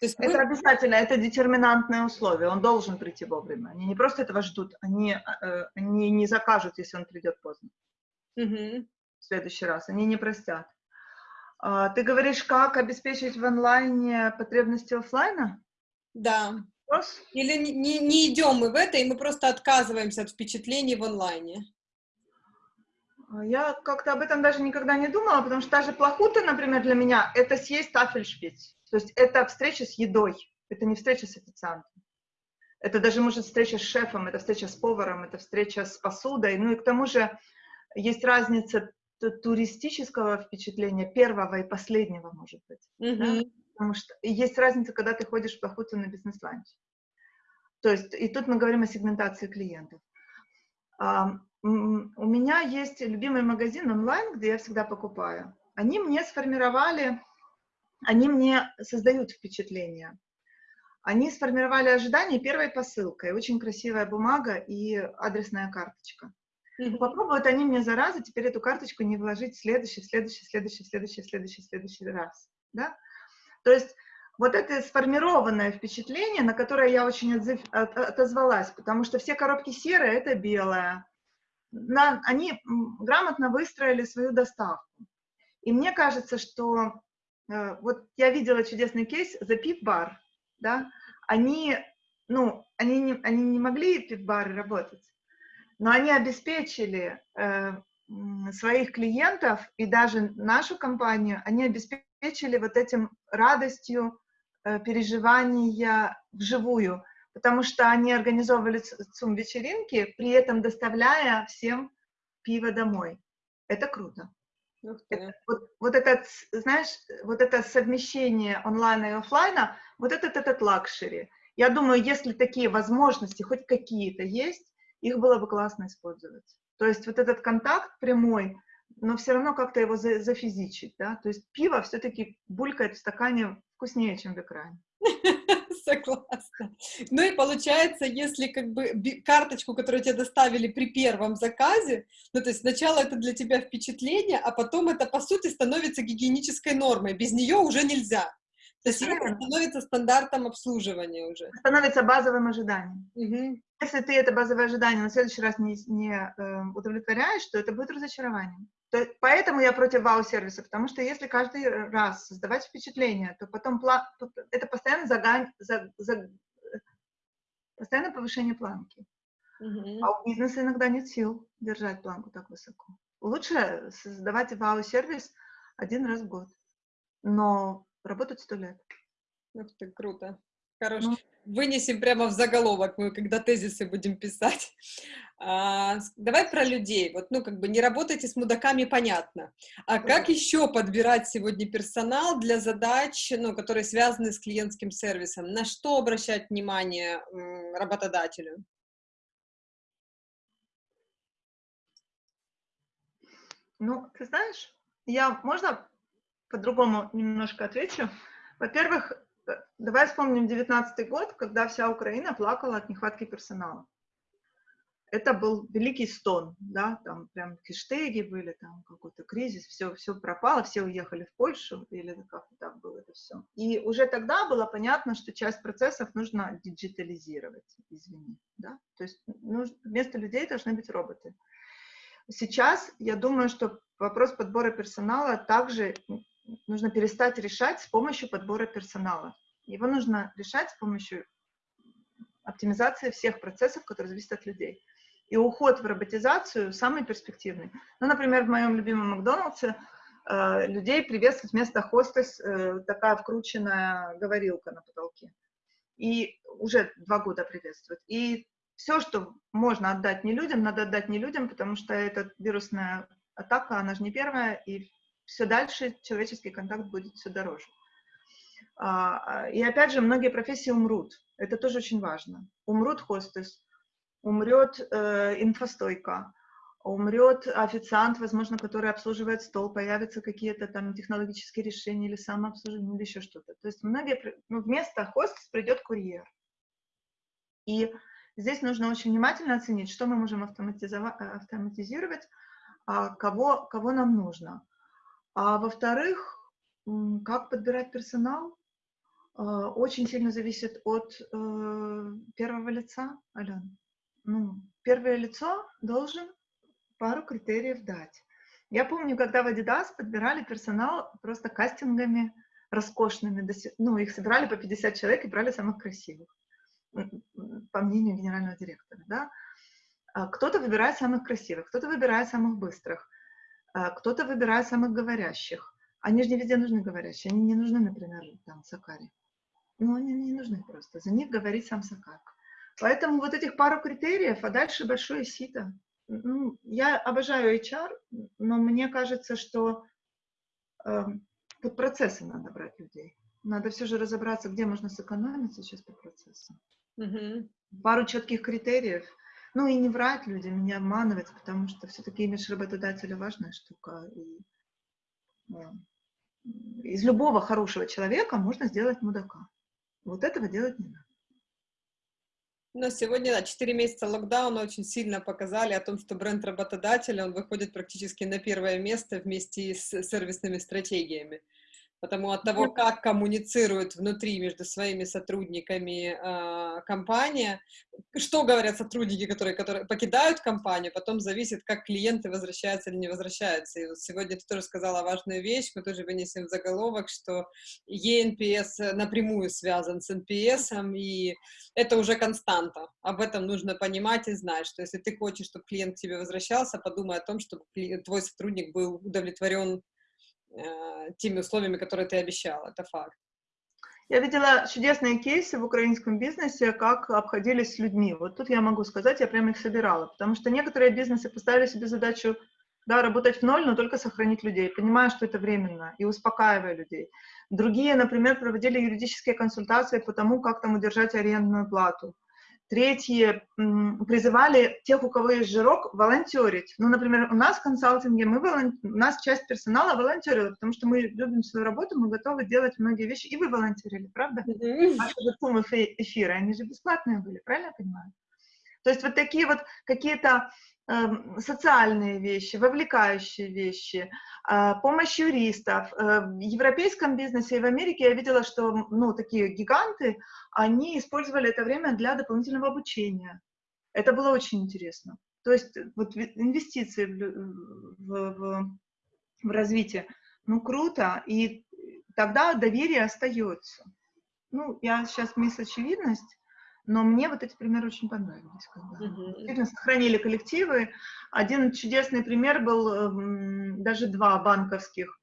То есть это мы... обязательно, это детерминантное условие, он должен прийти вовремя. Они не просто этого ждут, они, э, они не закажут, если он придет поздно. Угу. В следующий раз, они не простят. А, ты говоришь, как обеспечить в онлайне потребности офлайна? Да. Или не, не идем мы в это, и мы просто отказываемся от впечатлений в онлайне? А я как-то об этом даже никогда не думала, потому что даже плохута, например, для меня, это съесть тафельшпиц. То есть это встреча с едой, это не встреча с официантом. Это даже, может, встреча с шефом, это встреча с поваром, это встреча с посудой. Ну и к тому же есть разница туристического впечатления, первого и последнего, может быть. Mm-hmm. Да? Потому что есть разница, когда ты ходишь в охоту на бизнес-ланч. То есть, и тут мы говорим о сегментации клиентов. А, у меня есть любимый магазин онлайн, где я всегда покупаю. Они мне сформировали, они мне создают впечатление. Они сформировали ожидания первой посылкой. Очень красивая бумага и адресная карточка. Mm-hmm. Попробуют они мне зараза теперь эту карточку не вложить в следующий, следующий, следующий, следующий, следующий, следующий раз. Да? То есть вот это сформированное впечатление, на которое я очень отзыв, от, отозвалась, потому что все коробки серые — это белое. На, они грамотно выстроили свою доставку. И мне кажется, что э, вот я видела чудесный кейс за пив-бар, да, они, ну, они не, они не могли пив-бары работать, но они обеспечили э, своих клиентов и даже нашу компанию, они обеспечили вот этим радостью э, переживания вживую, потому что они организовывали Zoom-вечеринки, при этом доставляя всем пиво домой. Это круто. Это, вот, вот это, знаешь, вот это совмещение онлайна и офлайна, вот этот, этот luxury. Я думаю, если такие возможности хоть какие-то есть, их было бы классно использовать. То есть вот этот контакт прямой, но все равно как-то его за, зафизичить, да, то есть пиво все-таки булькает в стакане вкуснее, чем в экране. Согласна. Ну и получается, если как бы карточку, которую тебе доставили при первом заказе, ну то есть сначала это для тебя впечатление, а потом это по сути становится гигиенической нормой, без нее уже нельзя. То есть это становится стандартом обслуживания уже. Становится базовым ожиданием. Угу. Если ты это базовое ожидание на следующий раз не, не э, удовлетворяешь, то это будет разочарованием. То, поэтому я против вау-сервиса, потому что если каждый раз создавать впечатление, то потом пла это постоянно загань, за, за, постоянное повышение планки. Угу. А у бизнеса иногда нет сил держать планку так высоко. Лучше создавать вау-сервис один раз в год. Но Работать сто лет. Ух ты, круто. Хорошо. Ну, Вынесем прямо в заголовок, мы когда тезисы будем писать. А, давай про людей. Вот, ну, как бы не работайте с мудаками, понятно. А как еще подбирать сегодня персонал для задач, ну, которые связаны с клиентским сервисом? На что обращать внимание работодателю? Ну, ты знаешь, я, можно по-другому немножко отвечу. Во-первых, давай вспомним 19 год, когда вся Украина плакала от нехватки персонала. Это был великий стон, да, там прям хештеги были, там какой-то кризис, все, все пропало, все уехали в Польшу, или как так было это все. И уже тогда было понятно, что часть процессов нужно диджитализировать, извини, да, то есть нужно, вместо людей должны быть роботы. Сейчас я думаю, что вопрос подбора персонала также нужно перестать решать с помощью подбора персонала. Его нужно решать с помощью оптимизации всех процессов, которые зависят от людей. И уход в роботизацию самый перспективный. Ну, например, в моем любимом Макдональдсе э, людей приветствует вместо хостес э, такая вкрученная говорилка на потолке. И уже два года приветствует. И все, что можно отдать не людям, надо отдать не людям, потому что эта вирусная атака, она же не первая, и все дальше человеческий контакт будет все дороже. А, а, и опять же, многие профессии умрут. Это тоже очень важно. Умрут хостес, умрет э, инфостойка, умрет официант, возможно, который обслуживает стол, появятся какие-то там технологические решения или самообслуживание, или еще что-то. То есть многие, ну, вместо хостес придет курьер. И здесь нужно очень внимательно оценить, что мы можем автоматизировать, а кого, кого нам нужно. А во-вторых, как подбирать персонал, а, очень сильно зависит от э, первого лица, Ален. Ну, первое лицо должен пару критериев дать. Я помню, когда в Adidas подбирали персонал просто кастингами роскошными, ну, их собирали по 50 человек и брали самых красивых, по мнению генерального директора, да. А кто-то выбирает самых красивых, кто-то выбирает самых быстрых, кто-то выбирает самых говорящих. Они же не везде нужны говорящие. Они не нужны, например, там, Сакари. Ну, они не нужны просто. За них говорит сам Сакар. Поэтому вот этих пару критериев, а дальше большое сито. ну, я обожаю HR, но мне кажется, что э, под процессы надо брать людей. Надо все же разобраться, где можно сэкономить сейчас по процессам. Мгм. Пару четких критериев. Ну и не врать людям, не обманывать, потому что все-таки имидж работодателя важная штука. И, э, из любого хорошего человека можно сделать мудака. Вот этого делать не надо. Но сегодня, да, 4 месяца локдауна очень сильно показали о том, что бренд работодателя, он выходит практически на первое место вместе с сервисными стратегиями. Потому от того, как коммуницирует внутри между своими сотрудниками э, компания, что говорят сотрудники, которые, которые покидают компанию, потом зависит, как клиенты возвращаются или не возвращаются. И вот сегодня ты тоже сказала важную вещь, мы тоже вынесем в заголовок, что ENPS напрямую связан с NPS, и это уже константа. Об этом нужно понимать и знать, что если ты хочешь, чтобы клиент к тебе возвращался, подумай о том, чтобы твой сотрудник был удовлетворен Э, теми условиями, которые ты обещал. Это факт. Я видела чудесные кейсы в украинском бизнесе, как обходились с людьми. Вот тут я могу сказать, я прямо их собирала, потому что некоторые бизнесы поставили себе задачу да, работать в ноль, но только сохранить людей, понимая, что это временно, и успокаивая людей. Другие, например, проводили юридические консультации по тому, как там удержать арендную плату. Третьи призывали тех, у кого есть жирок, волонтерить. Ну, например, у нас в консалтинге мы волон... у нас часть персонала волонтерила, потому что мы любим свою работу, мы готовы делать многие вещи. И вы волонтерили, правда? Mm-hmm. Ваши же эфиры, они же бесплатные были, правильно я понимаю? То есть вот такие вот какие-то социальные вещи, вовлекающие вещи, а, помощь юристов. Э, в европейском бизнесе и в Америке я видела, что ну, такие гиганты, они использовали это время для дополнительного обучения. Это было очень интересно. То есть вот инвестиции в, в, в развитие, ну круто, и тогда доверие остается. Ну, я сейчас мисс очевидность, но мне вот эти примеры очень понравились. Когда uh-huh. сохранили коллективы. Один чудесный пример был, даже два банковских,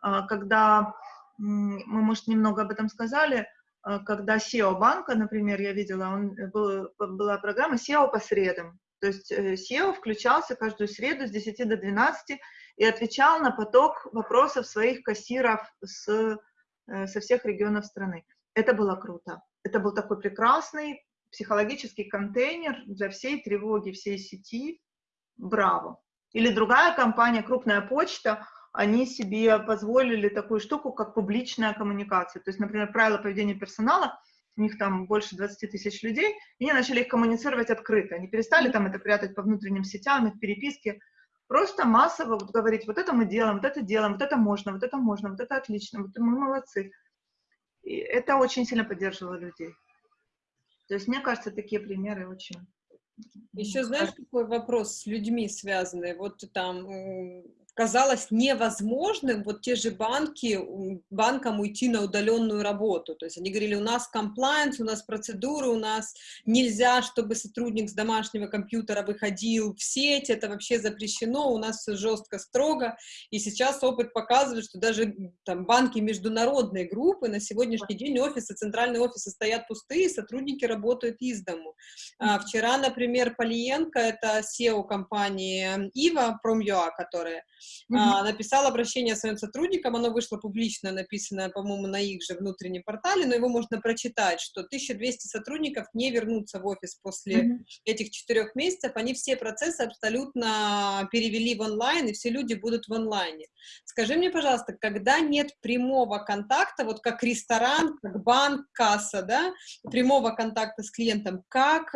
а, когда, мы, может, немного об этом сказали, а, когда SEO банка, например, я видела, он, э, был, была программа SEO по средам. То есть э, SEO включался каждую среду с 10 до 12 и отвечал на поток вопросов своих кассиров с, э, со всех регионов страны. Это было круто. Это был такой прекрасный психологический контейнер для всей тревоги, всей сети, браво. Или другая компания, крупная почта, они себе позволили такую штуку, как публичная коммуникация. То есть, например, правила поведения персонала, у них там больше 20 тысяч людей, и они начали их коммуницировать открыто. Они перестали там это прятать по внутренним сетям, их переписке. Просто массово вот говорить, вот это мы делаем, вот это делаем, вот это можно, вот это можно, вот это отлично, вот мы молодцы. И это очень сильно поддерживало людей. То есть, мне кажется, такие примеры очень... Еще знаешь, какой вопрос с людьми связанный? Вот там казалось невозможным вот те же банки, банкам уйти на удаленную работу. То есть они говорили, у нас комплайенс, у нас процедуры, у нас нельзя, чтобы сотрудник с домашнего компьютера выходил в сеть, это вообще запрещено, у нас все жестко, строго. И сейчас опыт показывает, что даже там банки международной группы на сегодняшний день офисы, центральные офисы стоят пустые, сотрудники работают из дому. А, вчера, например, Полиенко, это SEO компании Ива, Prom.ua, которая а, написал обращение своим сотрудникам, оно вышло публично, написанное, по-моему, на их же внутреннем портале, но его можно прочитать, что 1200 сотрудников не вернутся в офис после этих четырех месяцев, они все процессы абсолютно перевели в онлайн, и все люди будут в онлайне. Скажи мне, пожалуйста, когда нет прямого контакта, вот как ресторан, как банк, касса, да, прямого контакта с клиентом, как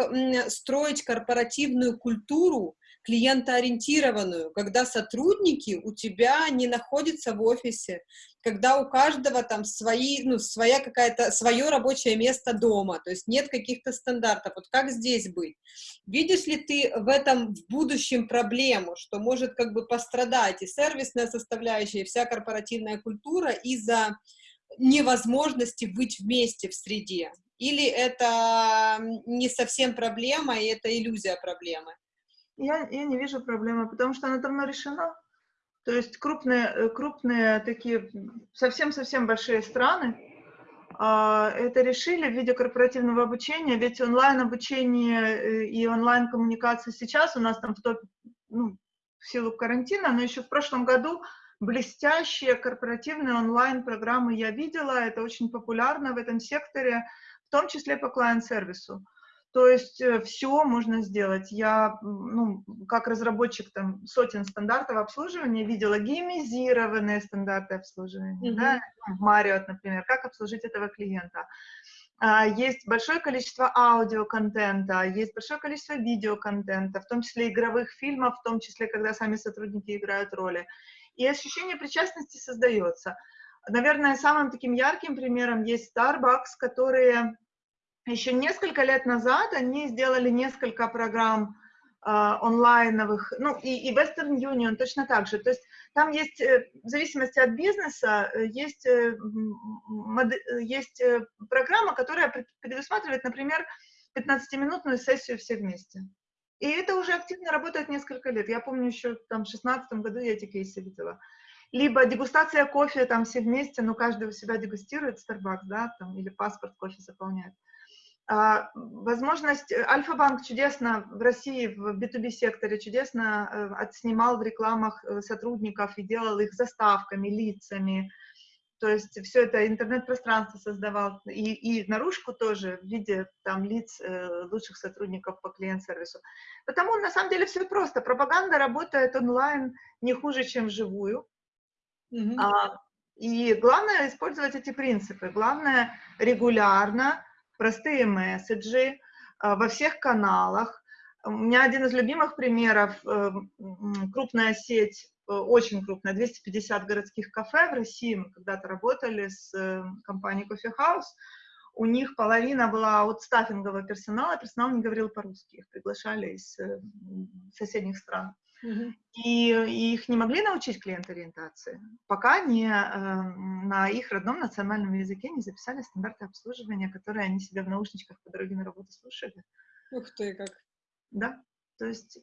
строить корпоративную культуру, клиентоориентированную, когда сотрудники у тебя не находятся в офисе, когда у каждого там свои, ну, своя какая-то, свое рабочее место дома, то есть нет каких-то стандартов. Вот как здесь быть? Видишь ли ты в этом в будущем проблему, что может как бы пострадать и сервисная составляющая, и вся корпоративная культура из-за невозможности быть вместе в среде? Или это не совсем проблема, и это иллюзия проблемы? Я, я не вижу проблемы, потому что она давно решена. То есть крупные, э, крупные такие, совсем-совсем большие страны а, это решили в виде корпоративного обучения, ведь онлайн-обучение э, и онлайн-коммуникация сейчас у нас там в топ ну, в силу карантина, но еще в прошлом году блестящие корпоративные онлайн-программы я видела, это очень популярно в этом секторе, в том числе по клиент-сервису. То есть э, все можно сделать. Я, ну, как разработчик там сотен стандартов обслуживания видела геймизированные стандарты обслуживания, mm-hmm. да, в Marriott, например, как обслужить этого клиента. А, есть большое количество аудиоконтента, есть большое количество видеоконтента, в том числе игровых фильмов, в том числе, когда сами сотрудники играют роли. И ощущение причастности создается. Наверное, самым таким ярким примером есть Starbucks, которые еще несколько лет назад они сделали несколько программ э, онлайновых, ну и, и Western Union точно так же. То есть там есть, э, в зависимости от бизнеса, э, есть, э, есть программа, которая предусматривает, например, 15-минутную сессию все вместе. И это уже активно работает несколько лет. Я помню еще там в 16 году я эти кейсы видела. Либо дегустация кофе там все вместе, но каждый у себя дегустирует Starbucks, да, там, или паспорт кофе заполняет. Возможность, э, Альфа-банк чудесно в России, в B2B секторе чудесно э, отснимал в рекламах э, сотрудников и делал их заставками, лицами, то есть все это интернет-пространство создавал, и, и наружку тоже в виде там лиц э, лучших сотрудников по клиент-сервису. Потому на самом деле все просто. Пропаганда работает онлайн не хуже, чем вживую. Mm-hmm. А, и главное использовать эти принципы. Главное регулярно простые месседжи а, во всех каналах. У меня один из любимых примеров, э, крупная сеть, э, очень крупная, 250 городских кафе в России, мы когда-то работали с э, компанией Coffee House, у них половина была от стаффингового персонала, персонал не говорил по-русски, их приглашали из соседних стран. И, и их не могли научить клиент-ориентации, пока не э, на их родном национальном языке не записали стандарты обслуживания, которые они себе в наушничках по дороге на работу слушали. Ух ты, как. Да, то есть,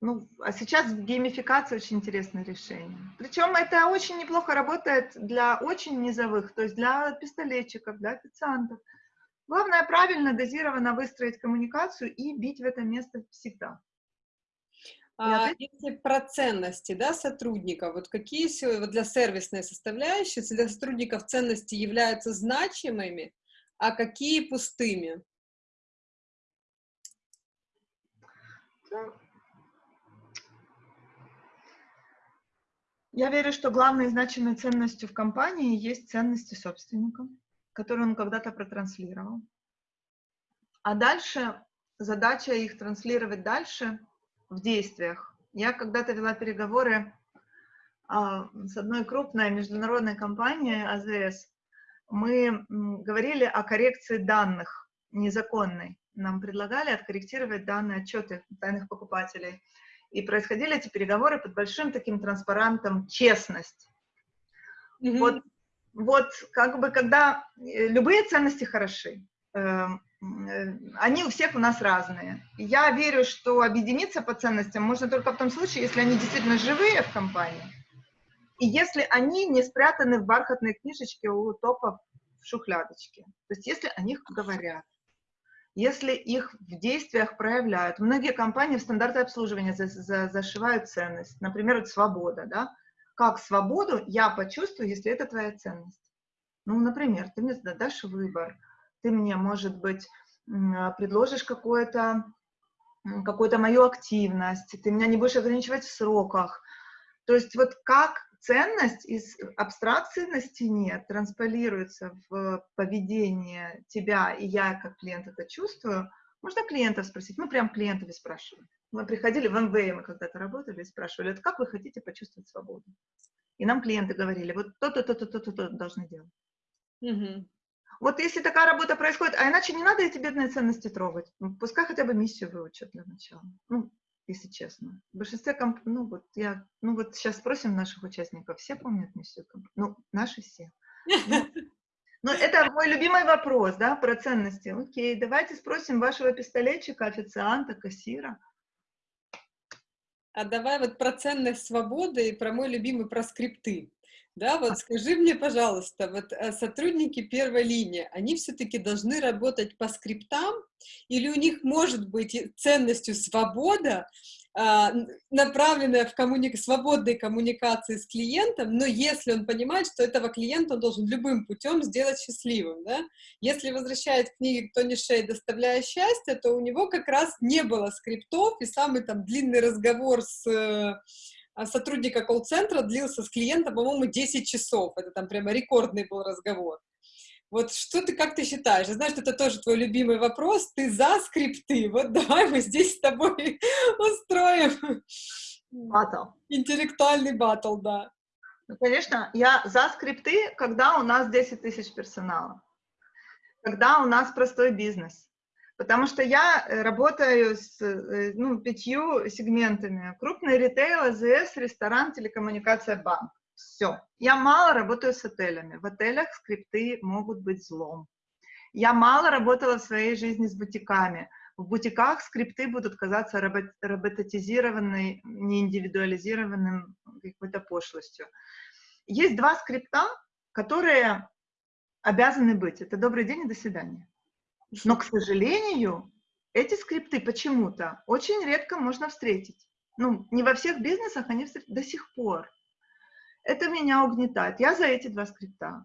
ну, а сейчас геймификация очень интересное решение. Причем это очень неплохо работает для очень низовых, то есть для пистолетчиков, для официантов. Главное правильно, дозированно выстроить коммуникацию и бить в это место всегда. А, если про ценности да, сотрудника, вот какие вот для сервисной составляющей для сотрудников ценности являются значимыми, а какие пустыми? Я верю, что главной значимой ценностью в компании есть ценности собственника, которые он когда-то протранслировал. А дальше задача их транслировать дальше – в действиях. Я когда-то вела переговоры а, с одной крупной международной компанией АЗС. Мы говорили о коррекции данных незаконной. Нам предлагали откорректировать данные отчеты тайных покупателей. И происходили эти переговоры под большим таким транспарантом «честность». Mm-hmm. Вот, вот как бы когда э, любые ценности хороши, эм, они у всех у нас разные. Я верю, что объединиться по ценностям можно только в том случае, если они действительно живые в компании, и если они не спрятаны в бархатной книжечке у топа в шухлядочке. То есть если о них говорят, если их в действиях проявляют. Многие компании в стандарты обслуживания за, за, зашивают ценность. Например, вот свобода, да? Как свободу я почувствую, если это твоя ценность? Ну, например, ты мне дашь выбор, ты мне, может быть, а, предложишь какое-то какую-то мою активность, ты меня не будешь ограничивать в сроках. То есть вот как ценность из абстракции на стене транспилируется в поведение тебя, и я как клиент это чувствую, можно клиентов спросить. Мы прям клиентов спрашиваем. Мы приходили в МВ, мы когда-то работали и спрашивали, это как вы хотите почувствовать свободу? И нам клиенты говорили, вот то-то, то-то, то-то, то должны делать. Угу. Вот если такая работа происходит, а иначе не надо эти бедные ценности трогать. Ну, пускай хотя бы миссию выучат для начала. Ну, если честно. В большинстве комп... ну вот я, ну вот сейчас спросим наших участников, все помнят миссию комп... Ну, наши все. Ну, ну, это мой любимый вопрос, да, про ценности. Окей, давайте спросим вашего пистолетчика, официанта, кассира. А давай вот про ценность свободы и про мой любимый про скрипты. Да, вот скажи мне, пожалуйста, вот э, сотрудники первой линии, они все-таки должны работать по скриптам, или у них может быть ценностью свобода, а, направленная в коммуни... свободной коммуникации с клиентом, но если он понимает, что этого клиента он должен любым путем сделать счастливым, да? Если возвращает книги Тони Шей «Доставляя счастье», то у него как раз не было скриптов, и самый там длинный разговор с э, сотрудника колл-центра длился с клиентом, по-моему, 10 часов. Это там прямо рекордный был разговор. Вот что ты, как ты считаешь? Я знаю, что это тоже твой любимый вопрос. Ты за скрипты? Вот давай мы здесь с тобой устроим батл. Интеллектуальный батл, да. Ну, конечно, я за скрипты, когда у нас 10 тысяч персонала, когда у нас простой бизнес. Потому что я э, работаю с э, ну, пятью сегментами. Крупный ритейл, АЗС, ресторан, телекоммуникация, банк. Все. Я мало работаю с отелями. В отелях скрипты могут быть злом. Я мало работала в своей жизни с бутиками. В бутиках скрипты будут казаться робот, роботизированной, неиндивидуализированным какой-то пошлостью. Есть два скрипта, которые обязаны быть. Это «добрый день» и «до свидания». Но, к сожалению, эти скрипты почему-то очень редко можно встретить. Ну, не во всех бизнесах они до сих пор. Это меня угнетает. Я за эти два скрипта.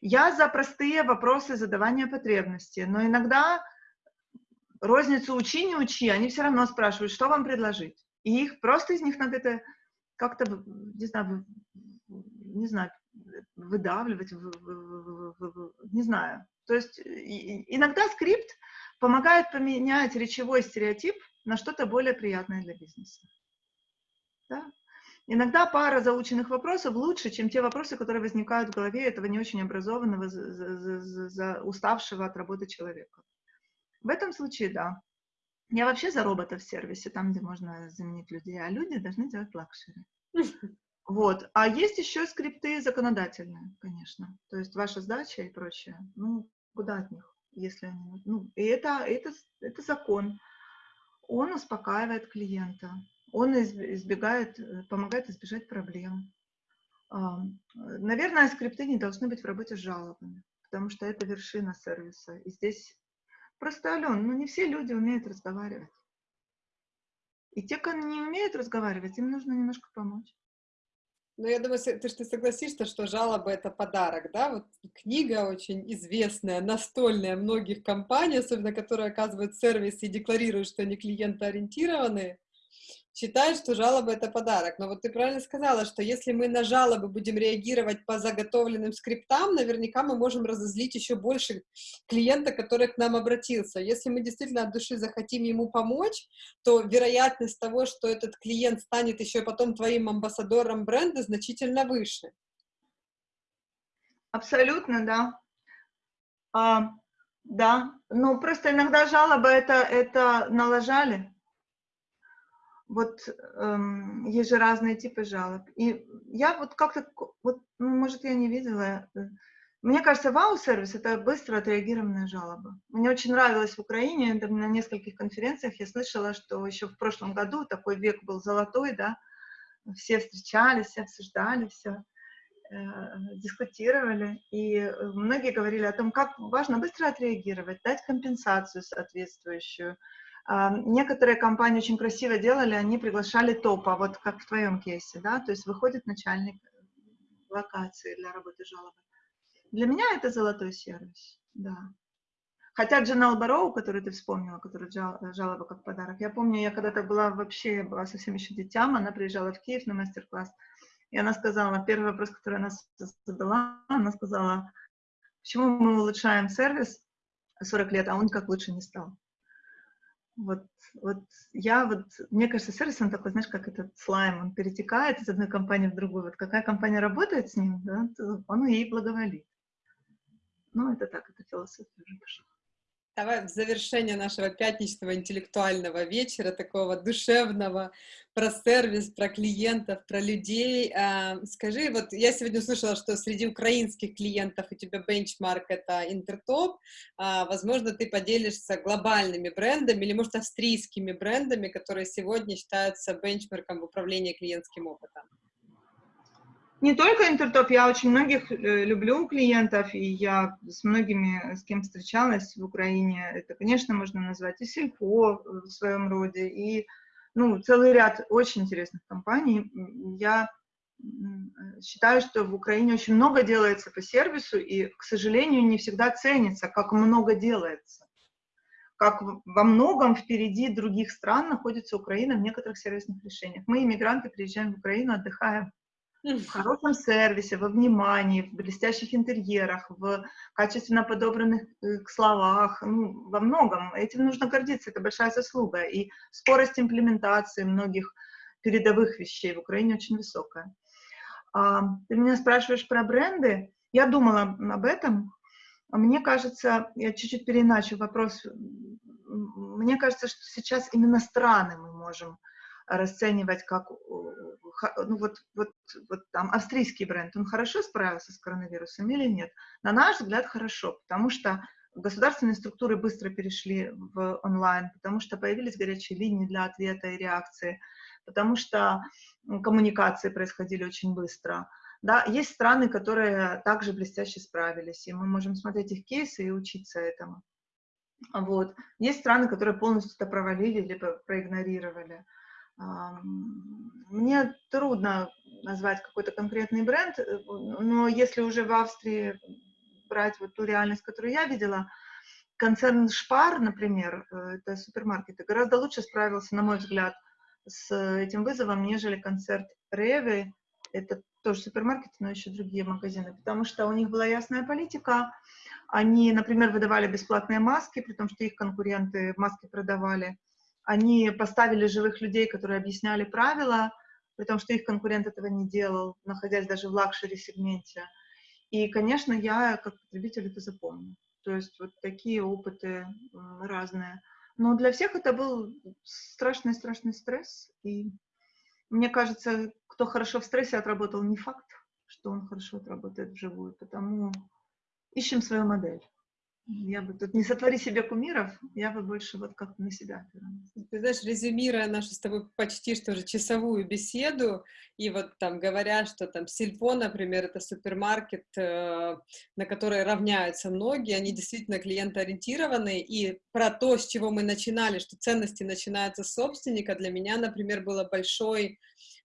Я за простые вопросы задавания потребностей, но иногда розницу учи, не учи, они все равно спрашивают, что вам предложить. И их просто из них надо это как-то, не знаю, не знаю, выдавливать, не знаю. То есть иногда скрипт помогает поменять речевой стереотип на что-то более приятное для бизнеса. Да? Иногда пара заученных вопросов лучше, чем те вопросы, которые возникают в голове этого не очень образованного, за, за, за, за уставшего от работы человека. В этом случае, да. Я вообще за роботов в сервисе, там, где можно заменить людей, а люди должны делать luxury. Вот. А есть еще скрипты законодательные, конечно. То есть ваша сдача и прочее. Ну, куда от них, если они... Ну, и это, это, это закон. Он успокаивает клиента он избегает, э, помогает избежать проблем. Наверное, скрипты не должны быть в работе с жалобами, потому что это вершина сервиса. И здесь просто, Ален, ну не все люди умеют разговаривать. И те, кто не умеют разговаривать, им нужно немножко помочь. Ну, я думаю, ты что согласишься, что жалоба — это подарок, да? Вот книга очень известная, настольная многих компаний, особенно которые оказывают сервис и декларируют, что они клиентоориентированные, считают, что жалоба — это подарок. Но вот ты правильно сказала, что если мы на жалобы будем реагировать по заготовленным скриптам, наверняка мы можем разозлить еще больше клиента, который к нам обратился. Если мы действительно от души захотим ему помочь, то вероятность того, что этот клиент станет еще потом твоим амбассадором бренда, значительно выше. Абсолютно, да. А, да, ну просто иногда жалоба это, это налажали вот эм, есть же разные типы жалоб. И я вот как-то, вот, ну, может, я не видела. Э, мне кажется, вау-сервис — это быстро отреагированная жалоба. Мне очень нравилось в Украине, на нескольких конференциях я слышала, что еще в прошлом году такой век был золотой, да, все встречались, все обсуждали, все э, дискутировали, и э, многие говорили о том, как важно быстро отреагировать, дать компенсацию соответствующую, Некоторые компании очень красиво делали, они приглашали топа, вот как в твоем кейсе, да, то есть выходит начальник локации для работы жалобы. Для меня это золотой сервис, да. Хотя Джанел Бароу, которую ты вспомнила, которая жалоба как подарок, я помню, я когда-то была вообще, была совсем еще детям, она приезжала в Киев на мастер-класс, и она сказала, первый вопрос, который она задала, она сказала, почему мы улучшаем сервис 40 лет, а он как лучше не стал. Вот, вот я вот, мне кажется, сервис, он такой, знаешь, как этот слайм, он перетекает из одной компании в другую. Вот какая компания работает с ним, да, он ей благоволит. Ну, это так, это философия уже пошла. Давай в завершение нашего пятничного интеллектуального вечера, такого душевного, про сервис, про клиентов, про людей. А, скажи, вот я сегодня услышала, что среди украинских клиентов у тебя бенчмарк — это Интертоп. А, возможно, ты поделишься глобальными брендами или, может, австрийскими брендами, которые сегодня считаются бенчмарком в управлении клиентским опытом не только Интертоп, я очень многих э, люблю клиентов, и я с многими, с кем встречалась в Украине, это, конечно, можно назвать и Сельпо в своем роде, и ну, целый ряд очень интересных компаний. Я считаю, что в Украине очень много делается по сервису, и, к сожалению, не всегда ценится, как много делается. Как во многом впереди других стран находится Украина в некоторых сервисных решениях. Мы, иммигранты, приезжаем в Украину, отдыхаем в хорошем сервисе, во внимании, в блестящих интерьерах, в качественно подобранных э, словах, ну, во многом. Этим нужно гордиться, это большая заслуга. И скорость имплементации многих передовых вещей в Украине очень высокая. А, ты меня спрашиваешь про бренды. Я думала об этом. Мне кажется, я чуть-чуть переиначу вопрос. Мне кажется, что сейчас именно страны мы можем расценивать как, ну вот, вот, вот там австрийский бренд, он хорошо справился с коронавирусом или нет? На наш взгляд, хорошо, потому что государственные структуры быстро перешли в онлайн, потому что появились горячие линии для ответа и реакции, потому что коммуникации происходили очень быстро. Да, есть страны, которые также блестяще справились, и мы можем смотреть их кейсы и учиться этому. Вот. Есть страны, которые полностью это провалили, либо проигнорировали. Мне трудно назвать какой-то конкретный бренд, э, но если уже в Австрии брать вот ту реальность, которую я видела, концерн Шпар, например, э, это супермаркеты, гораздо лучше справился, на мой взгляд, с этим вызовом, нежели концерн Rewe, это тоже супермаркеты, но еще другие магазины, потому что у них была ясная политика, они, например, выдавали бесплатные маски, при том, что их конкуренты маски продавали, они поставили живых людей, которые объясняли правила, при том, что их конкурент этого не делал, находясь даже в luxury-сегменте. И, конечно, я как потребитель это запомню. То есть вот такие опыты разные. Но для всех это был страшный-страшный стресс. И мне кажется, кто хорошо в стрессе отработал, не факт, что он хорошо отработает вживую. Потому ищем свою модель. Я бы тут не сотвори себе кумиров, я бы больше вот как на себя Ты знаешь, резюмируя нашу с тобой почти что же часовую беседу, и вот там говоря, что там Сильпо, например, это супермаркет, э, на который равняются многие, они действительно клиентоориентированные, и про то, с чего мы начинали, что ценности начинаются с собственника, для меня, например, было большой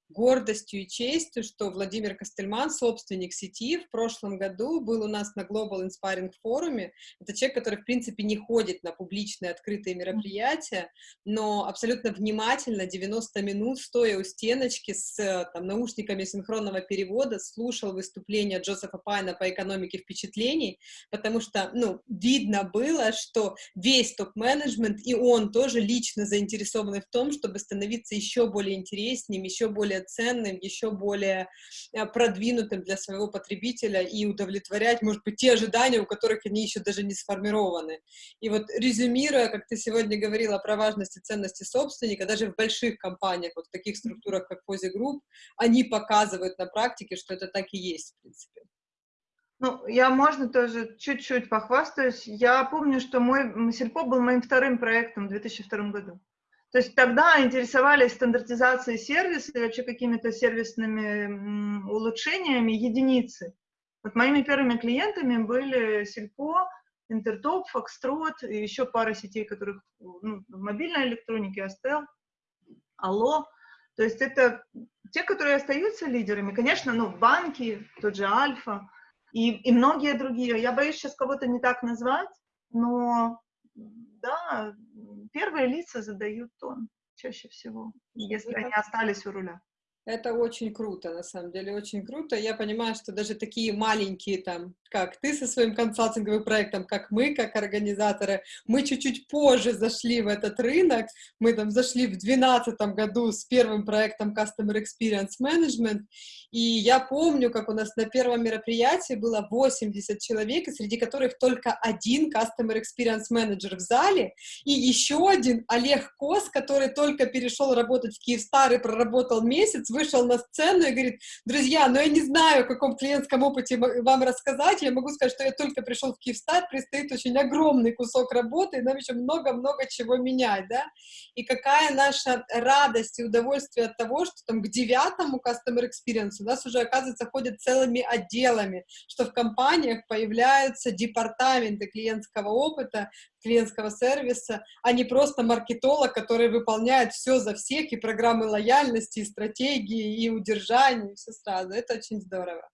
гордостью и честью, что Владимир Костельман, собственник сети, в прошлом году был у нас на Global Inspiring форуме. Это человек, который, в принципе, не ходит на публичные открытые мероприятия, но абсолютно внимательно 90 минут, стоя у стеночки с там, наушниками синхронного перевода, слушал выступление Джозефа Пайна по экономике впечатлений, потому что, ну, видно было, что весь топ-менеджмент и он тоже лично заинтересованы в том, чтобы становиться еще более интереснее, еще более более ценным, еще более э, продвинутым для своего потребителя и удовлетворять, может быть, те ожидания, у которых они еще даже не сформированы. И вот резюмируя, как ты сегодня говорила про важность и ценности собственника, даже в больших компаниях, вот в таких структурах, как Пози Group, они показывают на практике, что это так и есть, в принципе. Ну, я, можно, тоже чуть-чуть похвастаюсь. Я помню, что мой Сельпо был моим вторым проектом в 2002 году. То есть тогда интересовались стандартизацией сервиса и вообще какими-то сервисными улучшениями единицы. Вот моими первыми клиентами были Сельпо, Интертоп, Фокстрот и еще пара сетей, которых ну, в мобильной электронике, Астел, Алло. То есть это те, которые остаются лидерами. Конечно, ну, банки, тот же Альфа и, и многие другие. Я боюсь сейчас кого-то не так назвать, но да, первые лица задают тон чаще всего, если они остались у руля. Это очень круто, на самом деле, очень круто. Я понимаю, что даже такие маленькие, там, как ты со своим консалтинговым проектом, как мы, как организаторы, мы чуть-чуть позже зашли в этот рынок. Мы там зашли в 2012 году с первым проектом Customer Experience Management, и я помню, как у нас на первом мероприятии было 80 человек, среди которых только один Customer Experience Manager в зале, и еще один Олег Кос, который только перешел работать в Киевстар и проработал месяц, вышел на сцену и говорит, друзья, ну я не знаю, о каком клиентском опыте вам рассказать, я могу сказать, что я только пришел в Киевстар, предстоит очень огромный кусок работы, и нам еще много-много чего менять, да, и какая наша радость и удовольствие от того, что там к девятому Customer Experience у нас уже, оказывается, ходят целыми отделами, что в компаниях появляются департаменты клиентского опыта, клиентского сервиса, а не просто маркетолог, который выполняет все за всех, и программы лояльности, и стратегии, и удержания, и все сразу. Это очень здорово.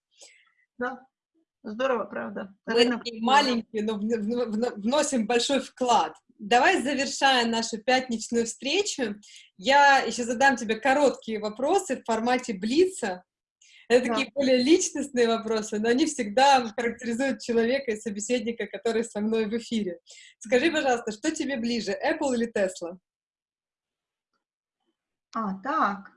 Да, здорово, правда. Мы маленькие, но вносим большой вклад. Давай, завершая нашу пятничную встречу, я еще задам тебе короткие вопросы в формате Блица. Это да. такие более личностные вопросы, но они всегда характеризуют человека и собеседника, который со мной в эфире. Скажи, пожалуйста, что тебе ближе, Apple или Tesla? А, так.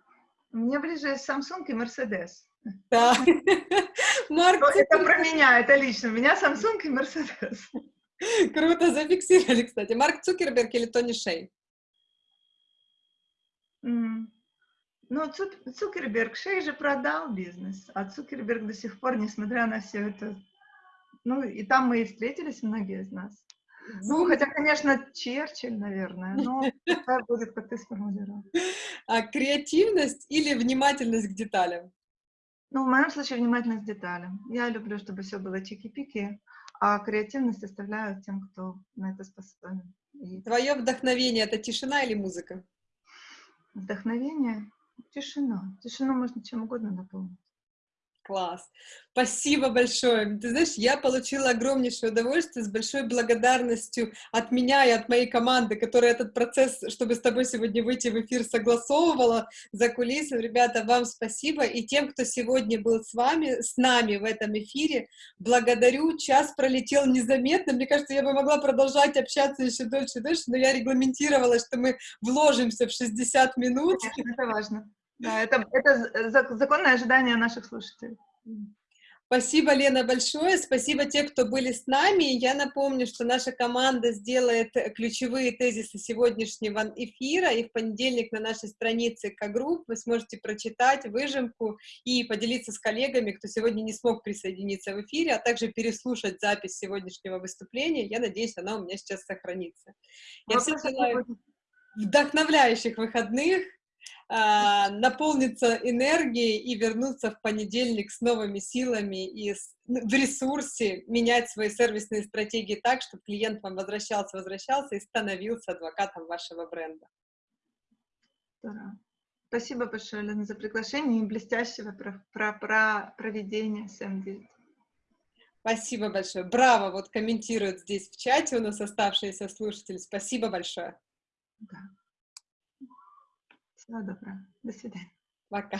Мне ближе Samsung и Mercedes. Да. Марк, это про меня, это лично. У меня Samsung и Mercedes. Круто, зафиксировали, кстати. Марк Цукерберг или Тони Шей? Ну, Цукерберг, Шей же продал бизнес, а Цукерберг до сих пор, несмотря на все это... Ну, и там мы и встретились, многие из нас. Ну, хотя, конечно, Черчилль, наверное, но это будет, как ты сформулировал. А креативность или внимательность к деталям? Ну, в моем случае внимательность к деталям. Я люблю, чтобы все было чики-пики, а креативность оставляю тем, кто на это способен. И... Твое вдохновение — это тишина или музыка? Вдохновение? Тишина. Тишину можно чем угодно наполнить. Класс. Спасибо большое. Ты знаешь, я получила огромнейшее удовольствие с большой благодарностью от меня и от моей команды, которая этот процесс, чтобы с тобой сегодня выйти в эфир, согласовывала за кулисами. Ребята, вам спасибо. И тем, кто сегодня был с вами, с нами в этом эфире, благодарю. Час пролетел незаметно. Мне кажется, я бы могла продолжать общаться еще дольше и дольше, но я регламентировала, что мы вложимся в 60 минут. Это важно. Да, это, это законное ожидание наших слушателей. Спасибо, Лена, большое. Спасибо тем, кто были с нами. Я напомню, что наша команда сделает ключевые тезисы сегодняшнего эфира, и в понедельник на нашей странице К-групп вы сможете прочитать выжимку и поделиться с коллегами, кто сегодня не смог присоединиться в эфире, а также переслушать запись сегодняшнего выступления. Я надеюсь, она у меня сейчас сохранится. Я всем желаю вдохновляющих выходных, наполниться энергией и вернуться в понедельник с новыми силами и с, ну, в ресурсе менять свои сервисные стратегии так, чтобы клиент вам возвращался, возвращался и становился адвокатом вашего бренда. Здорово. Спасибо большое, Лена, за приглашение и блестящего про, про, про проведение СМ9. Спасибо большое. Браво, вот комментируют здесь в чате у нас оставшиеся слушатели. Спасибо большое. Да. Всего доброго. До свидания. Пока.